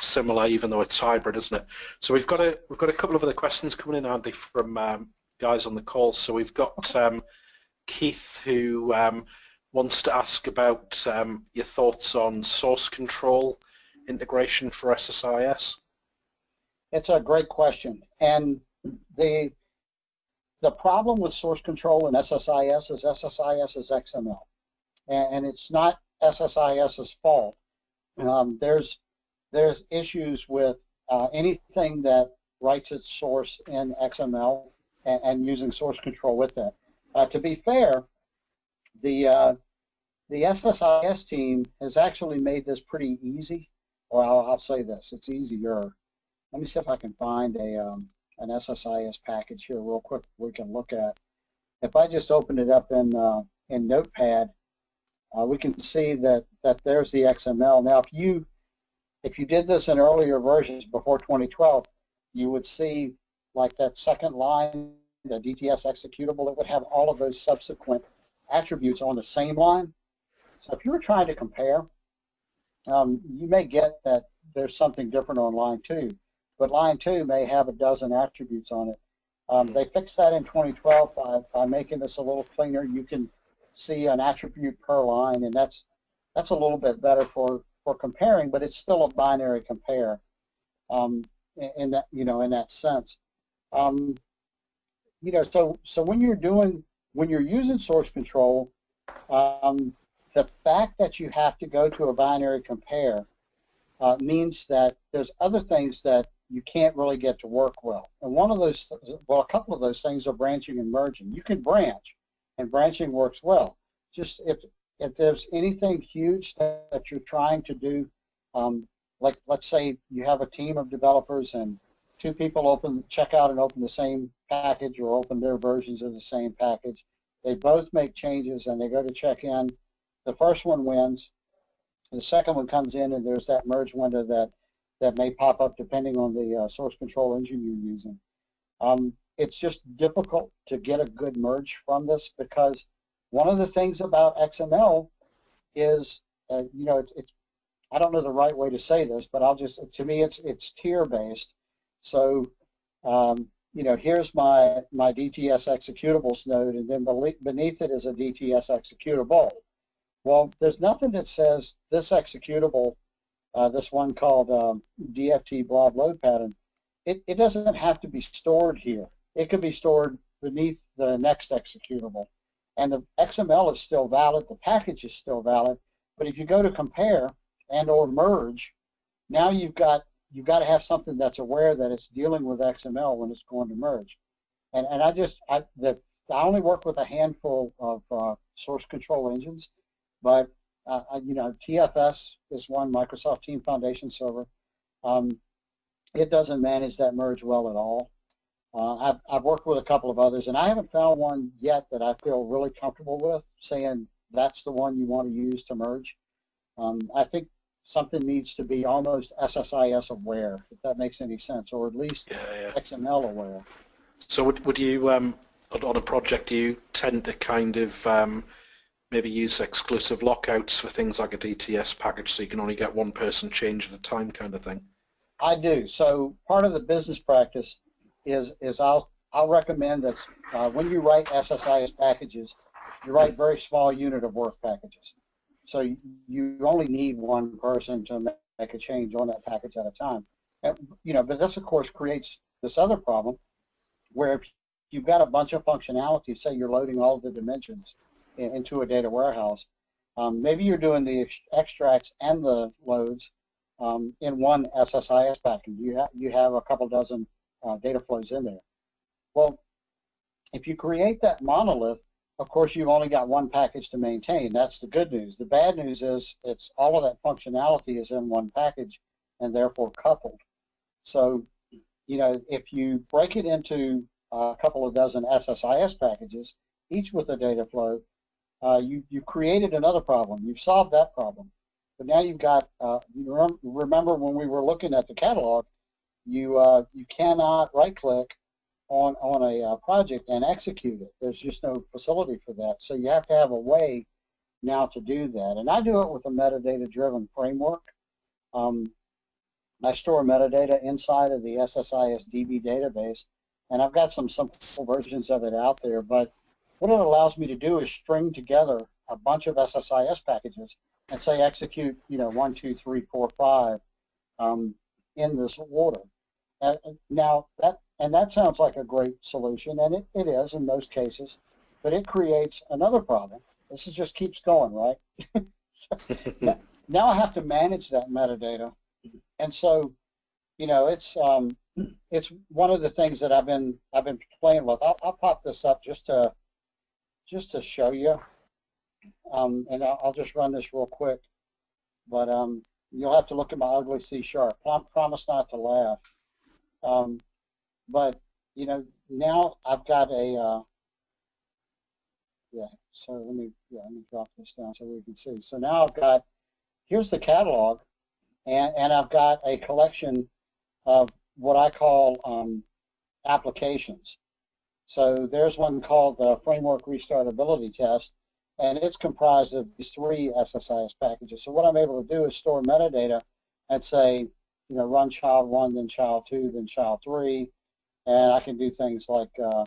similar, even though it's hybrid, isn't it? So we've got a we've got a couple of other questions coming in, Andy, from um, guys on the call. So we've got um, Keith who um, wants to ask about um, your thoughts on source control integration for SSIS? It's a great question. And the the problem with source control in SSIS is SSIS is XML. And, it's not SSIS's fault. Um, there's there's issues with uh, anything that writes its source in XML and, and using source control with it. Uh, to be fair, the uh, the SSIS team has actually made this pretty easy or I'll, I'll say this, it's easier. Let me see if I can find a um, an SSIS package here real quick we can look at. If I just open it up in uh, in Notepad, uh, we can see that that there's the XML. Now, if you if you did this in earlier versions before 2012, you would see like that second line, the DTS executable, it would have all of those subsequent attributes on the same line. So if you were trying to compare, um, you may get that there's something different on line two, but line two may have a dozen attributes on it. Um, they fixed that in 2012 by, by making this a little cleaner. You can see an attribute per line, and that's that's a little bit better for for comparing, but it's still a binary compare um, in, in, that you know in that sense. Um, you know, so so when you're doing when you're using source control, um, the fact that you have to go to a binary compare uh, means that there's other things that you can't really get to work well. And one of those, well, a couple of those things are branching and merging. You can branch, and branching works well. Just if if there's anything huge that, that you're trying to do, um, like let's say you have a team of developers and two people open check out and open the same package or open their versions of the same package. They both make changes and they go to check in. The first one wins. The second one comes in and there's that merge window that that may pop up depending on the uh, source control engine you're using. Um, it's just difficult to get a good merge from this because one of the things about XML is, uh, you know, it's, it's, I don't know the right way to say this, but I'll just, to me, it's it's tier based. So, um, you know, here's my my DTS executables node, and then beneath it is a DTS executable. Well, there's nothing that says this executable uh, this one called um, DFT blob load pattern, it, it doesn't have to be stored here. It could be stored beneath the next executable. And the XML is still valid, the package is still valid, but if you go to compare and or merge, now you've got you've got to have something that's aware that it's dealing with XML when it's going to merge. And and I just I the I only work with a handful of uh, source control engines, but uh, you know, TFS is one Microsoft Team Foundation server. Um, it doesn't manage that merge well at all. Uh, I've, I've worked with a couple of others, and I haven't found one yet that I feel really comfortable with, saying that's the one you want to use to merge. Um, I think something needs to be almost SSIS aware, if that makes any sense, or at least yeah, yeah. XML aware. So would, would you, um, on a project, do you tend to kind of um, maybe use exclusive lockouts for things like a DTS package so you can only get one person change at a time kind of thing? I do. So part of the business practice is is I'll I'll recommend that uh, when you write SSIS packages, you write very small unit of work packages. So you, you only need one person to make a change on that package at a time. And, you know, but this of course creates this other problem where if you've got a bunch of functionality, say you're loading all the dimensions into a data warehouse. Um, maybe you're doing the extracts and the loads um, in one SSIS package. You, ha you have a couple dozen uh, data flows in there. Well, if you create that monolith, of course, you've only got one package to maintain. That's the good news. The bad news is it's all of that functionality is in one package and therefore coupled. So, you know, if you break it into a couple of dozen SSIS packages, each with a data flow, uh, you, you created another problem. You've solved that problem. But now you've got, uh, you remember when we were looking at the catalog, you, uh, you cannot right-click on, on a uh, project and execute it. There's just no facility for that. So you have to have a way now to do that. And I do it with a metadata-driven framework. Um, I store metadata inside of the SSIS DB database, and I've got some simple versions of it out there, but what it allows me to do is string together a bunch of SSIS packages and say execute, you know, one, two, three, four, five um, in this order. And now that and that sounds like a great solution, and it, it is in most cases, but it creates another problem. This is just keeps going, right? so [laughs] now, [laughs] now I have to manage that metadata, and so, you know, it's um, it's one of the things that I've been I've been playing with. I'll, I'll pop this up just to just to show you, um, and I'll, just run this real quick, but um, you'll have to look at my ugly C sharp. Prom promise not to laugh. Um, but, you know, now I've got a, uh, yeah, so let me, yeah, let me drop this down so we can see. So now I've got, here's the catalog, and, and I've got a collection of what I call um, applications. So there's one called the Framework Restartability Test, and it's comprised of these three SSIS packages. So what I'm able to do is store metadata and say, you know, run child one, then child two, then child three, and I can do things like uh,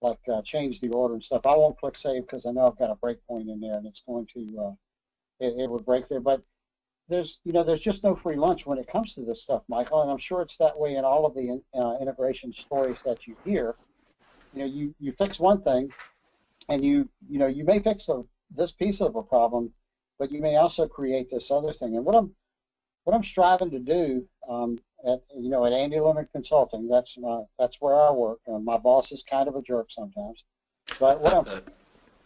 like uh, change the order and stuff. I won't click save because I know I've got a breakpoint in there, and it's going to uh, it, it would break there. But there's you know there's just no free lunch when it comes to this stuff, Michael, and I'm sure it's that way in all of the uh, integration stories that you hear you know, you, you fix one thing, and you, you know, you may fix a, this piece of a problem, but you may also create this other thing. And what I'm, what I'm striving to do um, at you know at Andy Leonard Consulting, that's my, that's where I work. Uh, my boss is kind of a jerk sometimes, but what I'm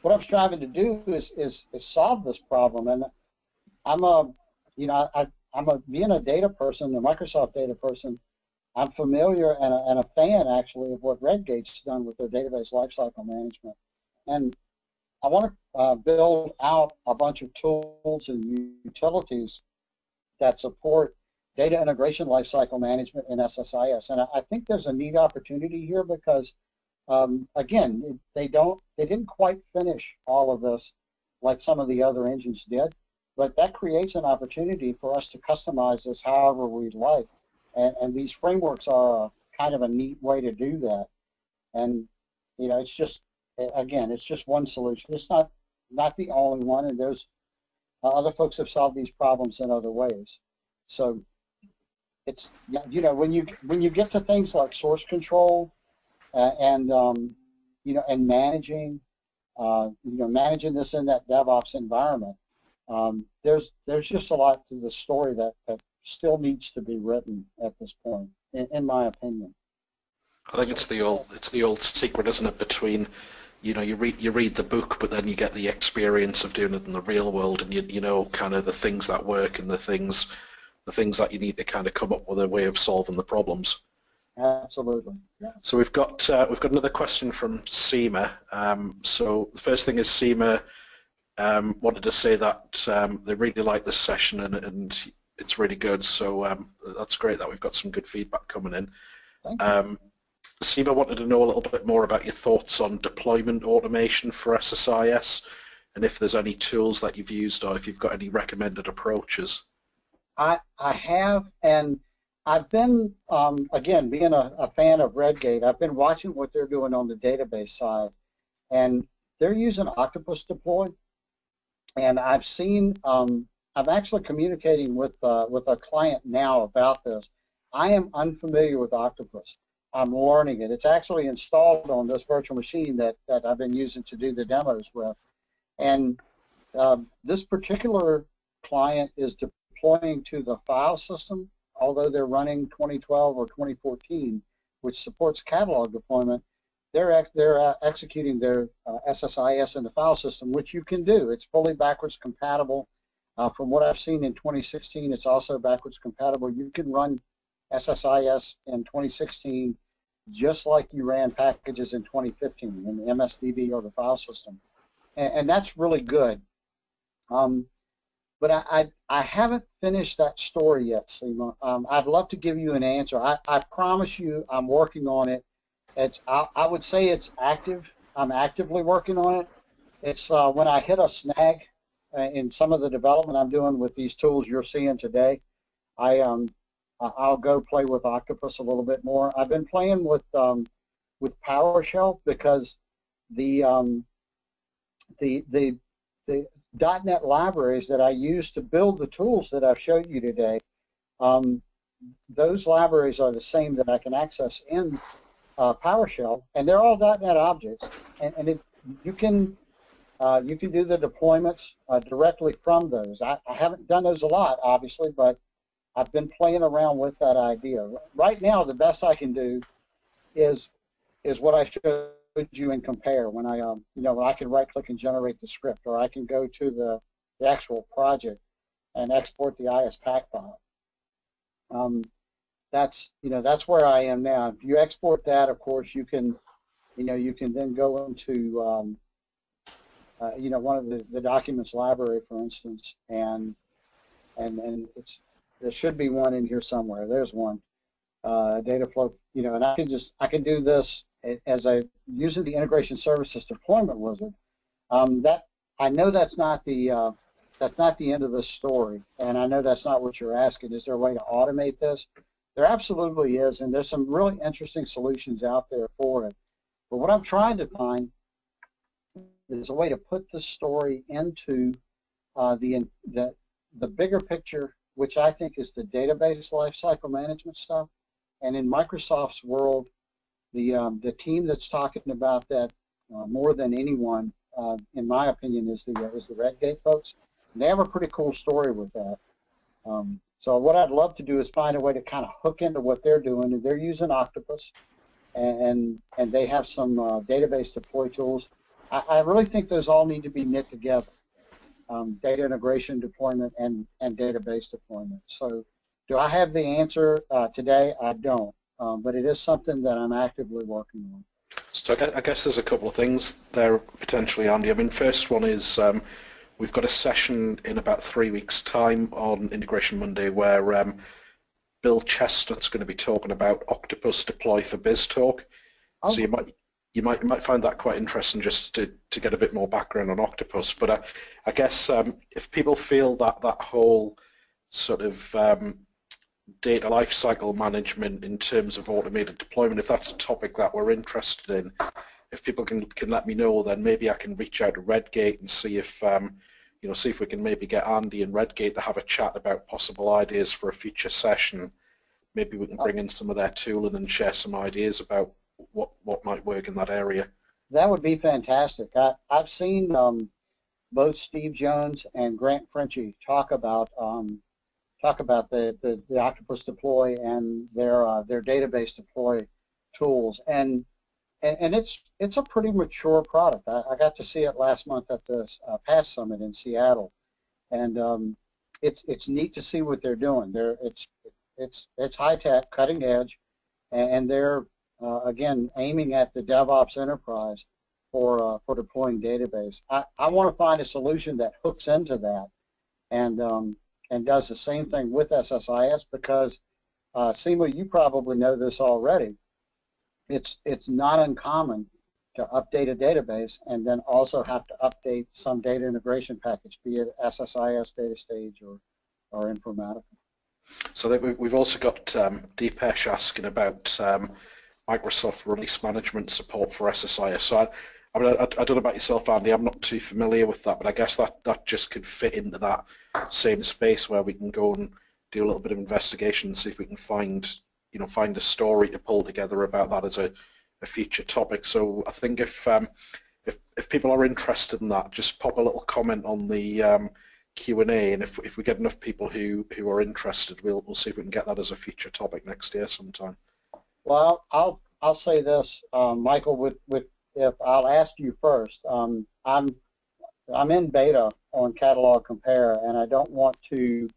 what I'm striving to do is is, is solve this problem. And I'm a you know I, I'm a being a data person, a Microsoft data person. I'm familiar and a, and a fan actually of what Redgate's done with their database lifecycle management. And I want to uh, build out a bunch of tools and utilities that support data integration lifecycle management in SSIS. And I think there's a neat opportunity here because, um, again, they don't, they didn't quite finish all of this like some of the other engines did, but that creates an opportunity for us to customize this however we'd like. And, and these frameworks are kind of a neat way to do that. And, you know, it's just, again, it's just one solution. It's not, not the only one, and there's uh, other folks have solved these problems in other ways. So it's you know when you when you get to things like source control uh, and um, you know and managing uh, you know managing this in that DevOps environment, um, there's there's just a lot to the story that that still needs to be written at this point, in, in my opinion. I think it's the old it's the old secret, isn't it, between you know, you read you read the book, but then you get the experience of doing it in the real world, and you you know kind of the things that work and the things the things that you need to kind of come up with a way of solving the problems. Absolutely. Yeah. So we've got uh, we've got another question from Seema. Um, so the first thing is Seema um, wanted to say that um, they really like this session and, and it's really good. So um, that's great that we've got some good feedback coming in. Thank you. Um, Seema wanted to know a little bit more about your thoughts on deployment automation for SSIS and if there's any tools that you've used or if you've got any recommended approaches. I, I have, and I've been, um, again, being a, a, fan of Redgate, I've been watching what they're doing on the database side, and they're using Octopus Deploy, and I've seen, um, I'm actually communicating with, uh, with a client now about this. I am unfamiliar with Octopus. I'm learning it. It's actually installed on this virtual machine that, that I've been using to do the demos with. And uh, this particular client is deploying to the file system, although they're running 2012 or 2014, which supports catalog deployment, they're, they're uh, executing their uh, SSIS in the file system, which you can do. It's fully backwards compatible. Uh, from what I've seen in 2016, it's also backwards compatible. You can run SSIS in 2016 just like you ran packages in 2015 in the MSDB or the file system. And, and that's really good. Um, but I, I, I, haven't finished that story yet, Seema. Um, I'd love to give you an answer. I, I promise you I'm working on it. It's I, I, would say it's active. I'm actively working on it. It's uh, when I hit a snag in some of the development I'm doing with these tools you're seeing today, I um, I'll go play with Octopus a little bit more. I've been playing with um, with PowerShell because the um, the the the .NET libraries that I use to build the tools that I've showed you today, um, those libraries are the same that I can access in uh, PowerShell, and they're all .NET objects, and, and it, you can uh, you can do the deployments uh, directly from those. I, I, haven't done those a lot, obviously, but I've been playing around with that idea. Right now, the best I can do is is what I showed you and compare. When I um, you know, when I can right click and generate the script, or I can go to the, the actual project and export the ISPAC file. Um, that's you know that's where I am now. If you export that, of course, you can you know you can then go into um, uh, you know one of the, the documents library, for instance, and and and it's there should be one in here somewhere. There's one. Uh, data flow, you know, and I can just, I can do this as I, using the integration services deployment wizard. Um, that, I know that's not the, uh, that's not the end of the story, and I know that's not what you're asking. Is there a way to automate this? There absolutely is, and there's some really interesting solutions out there for it. But what I'm trying to find is a way to put the story into uh, the, the the bigger picture which I think is the database lifecycle management stuff. And in Microsoft's world, the um, the team that's talking about that uh, more than anyone, uh, in my opinion, is the is the Redgate folks. And they have a pretty cool story with that. Um, So what I'd love to do is find a way to kind of hook into what they're doing. And they're using Octopus, and and they have some uh, database deploy tools. I, I, really think those all need to be knit together: um, data integration, deployment, and and database deployment. So, do I have the answer uh, today? I don't, um, but it is something that I'm actively working on. So I guess there's a couple of things there potentially, Andy. I mean, first one is um, we've got a session in about three weeks' time on Integration Monday where um, Bill Chesnut's going to be talking about Octopus Deploy for BizTalk. Oh. So you might you might you might find that quite interesting just to, to get a bit more background on Octopus. But I, I guess um, if people feel that that whole sort of um, data lifecycle management in terms of automated deployment, if that's a topic that we're interested in, if people can can let me know, then maybe I can reach out to Redgate and see if um, you know see if we can maybe get Andy and Redgate to have a chat about possible ideas for a future session. Maybe we can bring in some of their tooling and share some ideas about what what might work in that area. That would be fantastic. I, I've seen um, both Steve Jones and Grant Fritchey talk about um, talk about the, the, the, Octopus deploy and their uh, their database deploy tools, and, and and it's it's a pretty mature product. I, I got to see it last month at the uh, PASS Summit in Seattle, and um, it's it's neat to see what they're doing. They're it's it's it's high tech, cutting edge, and, and they're uh, again aiming at the DevOps enterprise for uh, for deploying database. I, I want to find a solution that hooks into that, and um, and does the same thing with SSIS because uh, Seema, you probably know this already. It's it's not uncommon to update a database and then also have to update some data integration package, be it SSIS, DataStage, or or Informatica. So we've also got um, Deepesh asking about um, Microsoft release management support for SSIS. So I, I, mean, I, I, don't know about yourself, Andy. I'm not too familiar with that, but I guess that that just could fit into that same space where we can go and do a little bit of investigation and see if we can find, you know, find a story to pull together about that as a, a future topic. So I think if um, if if people are interested in that, just pop a little comment on the um, Q&A, and if if we get enough people who who are interested, we'll we'll see if we can get that as a future topic next year sometime. Well, I'll I'll say this, um, Michael, with with if I'll ask you first. Um, I'm I'm in beta on Catalog Compare, and I don't want to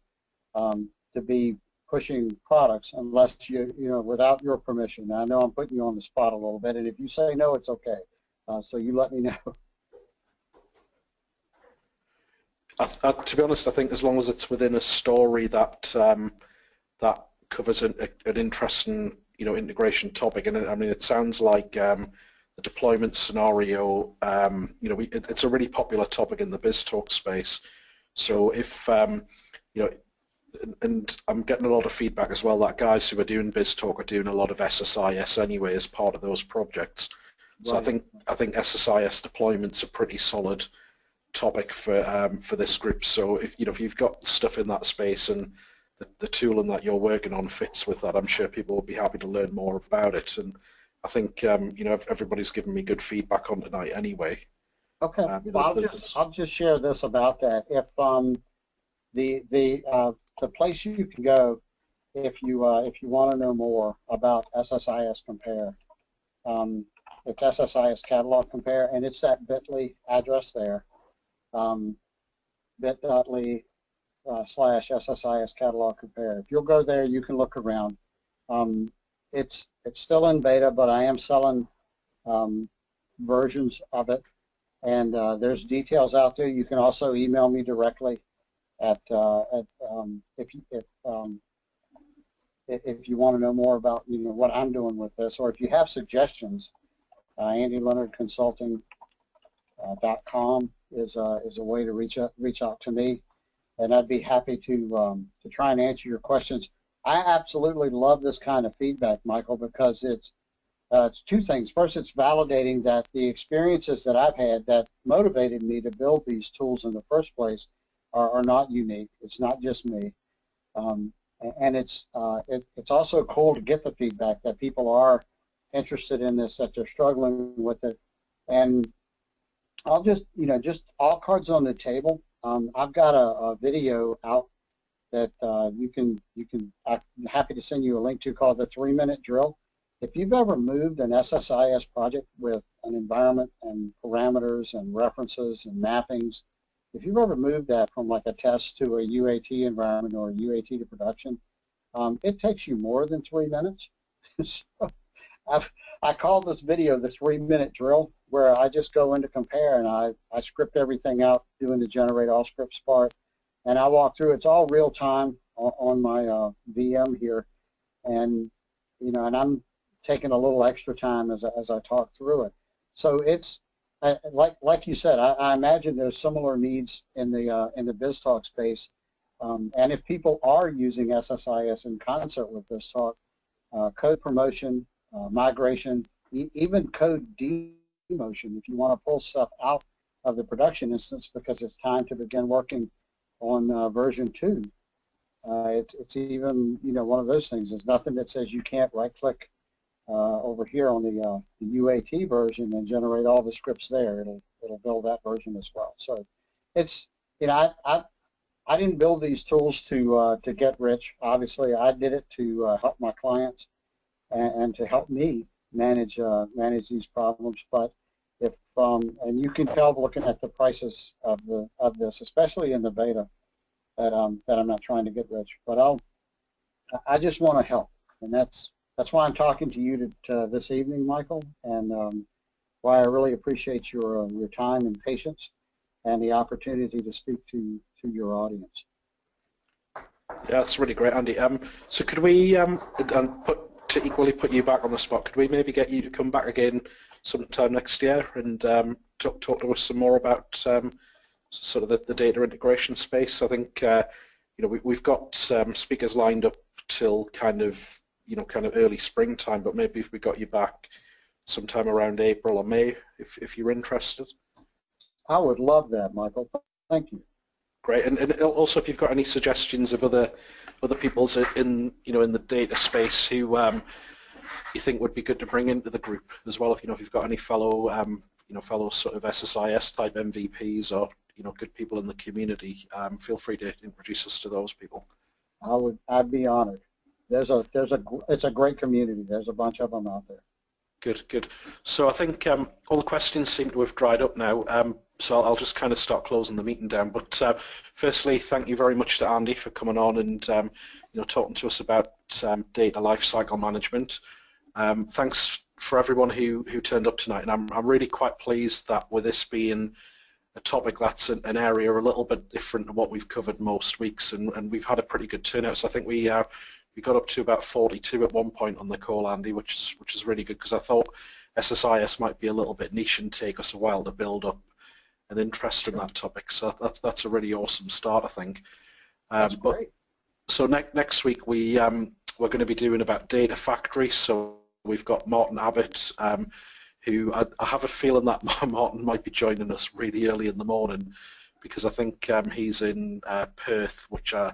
um, to be pushing products unless you you know without your permission. I know I'm putting you on the spot a little bit, and if you say no, it's okay. Uh, so you let me know. I, [laughs] I, to be honest, I think as long as it's within a story that um, that covers an, an interesting you know integration topic, and I mean it sounds like um, the deployment scenario, um, you know, we, it, it's a really popular topic in the BizTalk space. So if, um, you know, and, and I'm getting a lot of feedback as well that guys who are doing BizTalk are doing a lot of SSIS anyway as part of those projects. So right. I think I think SSIS deployment's a pretty solid topic for um, for this group. So if you know if you've got stuff in that space and the, the tooling that you're working on fits with that, I'm sure people will be happy to learn more about it. And I think um, you know everybody's given me good feedback on tonight anyway. Okay, um, well, I'll just I'll just share this about that. If um, the the uh, the place you can go if you uh, if you want to know more about SSIS Compare, um, it's SSIS Catalog Compare, and it's that Bitly address there, um, bit.ly uh, slash SSIS Catalog Compare. If you'll go there, you can look around. Um, it's it's still in beta, but I am selling um, versions of it, and uh, there's details out there. You can also email me directly at, uh, at um, if you if um, if you want to know more about you know what I'm doing with this, or if you have suggestions, uh, AndyLeonardConsulting.com uh, is uh, is a way to reach out reach out to me, and I'd be happy to um, to try and answer your questions. I absolutely love this kind of feedback, Michael, because it's uh, it's two things. First, it's validating that the experiences that I've had that motivated me to build these tools in the first place are, are not unique. It's not just me. Um, and it's uh, it, it's also cool to get the feedback that people are interested in this, that they're struggling with it. And I'll just, you know, just all cards on the table. Um, I've got a, a video out that uh, you can you can I'm happy to send you a link to called the three minute drill. If you've ever moved an SSIS project with an environment and parameters and references and mappings, if you've ever moved that from like a test to a UAT environment or a UAT to production, um, it takes you more than three minutes. [laughs] so I've, I call this video the three minute drill where I just go into compare and I, I script everything out doing the generate all scripts part and I walk through. It's all real time on, on my uh, VM here and you know and I'm taking a little extra time as, as I talk through it. So it's I, like like you said, I, I, imagine there's similar needs in the uh, in the BizTalk space. Um, and if people are using SSIS in concert with BizTalk, uh, code promotion, uh, migration, e even code demotion, if you want to pull stuff out of the production instance because it's time to begin working on uh, version two, uh, it's, it's even you know one of those things. There's nothing that says you can't right-click uh, over here on the, uh, the UAT version and generate all the scripts there. It'll it'll build that version as well. So it's you know I I, I didn't build these tools to uh, to get rich. Obviously, I did it to uh, help my clients and, and, to help me manage uh, manage these problems. But if um, and you can tell looking at the prices of the of this, especially in the beta, that um that I'm not trying to get rich. But I'll I just want to help, and that's that's why I'm talking to you to, this evening, Michael, and um, why I really appreciate your uh, your time and patience and the opportunity to speak to to your audience. Yeah, that's really great, Andy. Um, so could we um, put to equally put you back on the spot? Could we maybe get you to come back again sometime next year and um, talk talk to us some more about um, sort of the, the, data integration space? I think uh, you know we, we've got um, speakers lined up till kind of you know, kind of early springtime, but maybe if we got you back sometime around April or May, if, if you're interested. I would love that, Michael. Thank you. Great, and, and also if you've got any suggestions of other other people's in you know in the data space who um, you think would be good to bring into the group as well. If you know if you've got any fellow um, you know fellow sort of SSIS type MVPs or you know good people in the community, um, feel free to introduce us to those people. I would I'd be honored there's a there's a it's a great community. There's a bunch of them out there. Good, good. So I think um, all the questions seem to have dried up now. So I'll, I'll, just kind of start closing the meeting down. But uh, firstly, thank you very much to Andy for coming on and um, you know talking to us about um, data lifecycle management. Um, thanks for everyone who who turned up tonight, and I'm I'm really quite pleased that with this being a topic that's an, an area a little bit different to what we've covered most weeks, and, and we've had a pretty good turnout. So I think we uh, we got up to about 42 at one point on the call, Andy, which is which is really good because I thought SSIS might be a little bit niche and take us a while to build up an interest in that topic. So that's that's a really awesome start, I think. Um, but. So next next week we um, we're going to be doing about data factory. So we've got Martin Abbott, um, who I, I, have a feeling that [laughs] Martin might be joining us really early in the morning because I think um, he's in uh, Perth, which uh,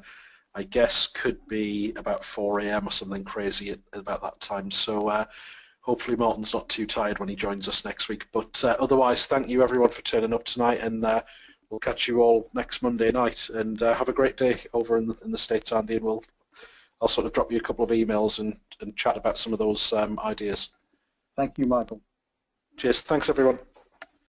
I guess could be about 4 a.m. or something crazy at, about that time. So uh, hopefully Martin's not too tired when he joins us next week. But uh, otherwise, thank you everyone for turning up tonight, and uh, we'll catch you all next Monday night. And uh, have a great day over in the, in the States, Andy, and we'll I'll sort of drop you a couple of emails and, and chat about some of those um, ideas. Thank you, Michael. Cheers. Thanks, everyone.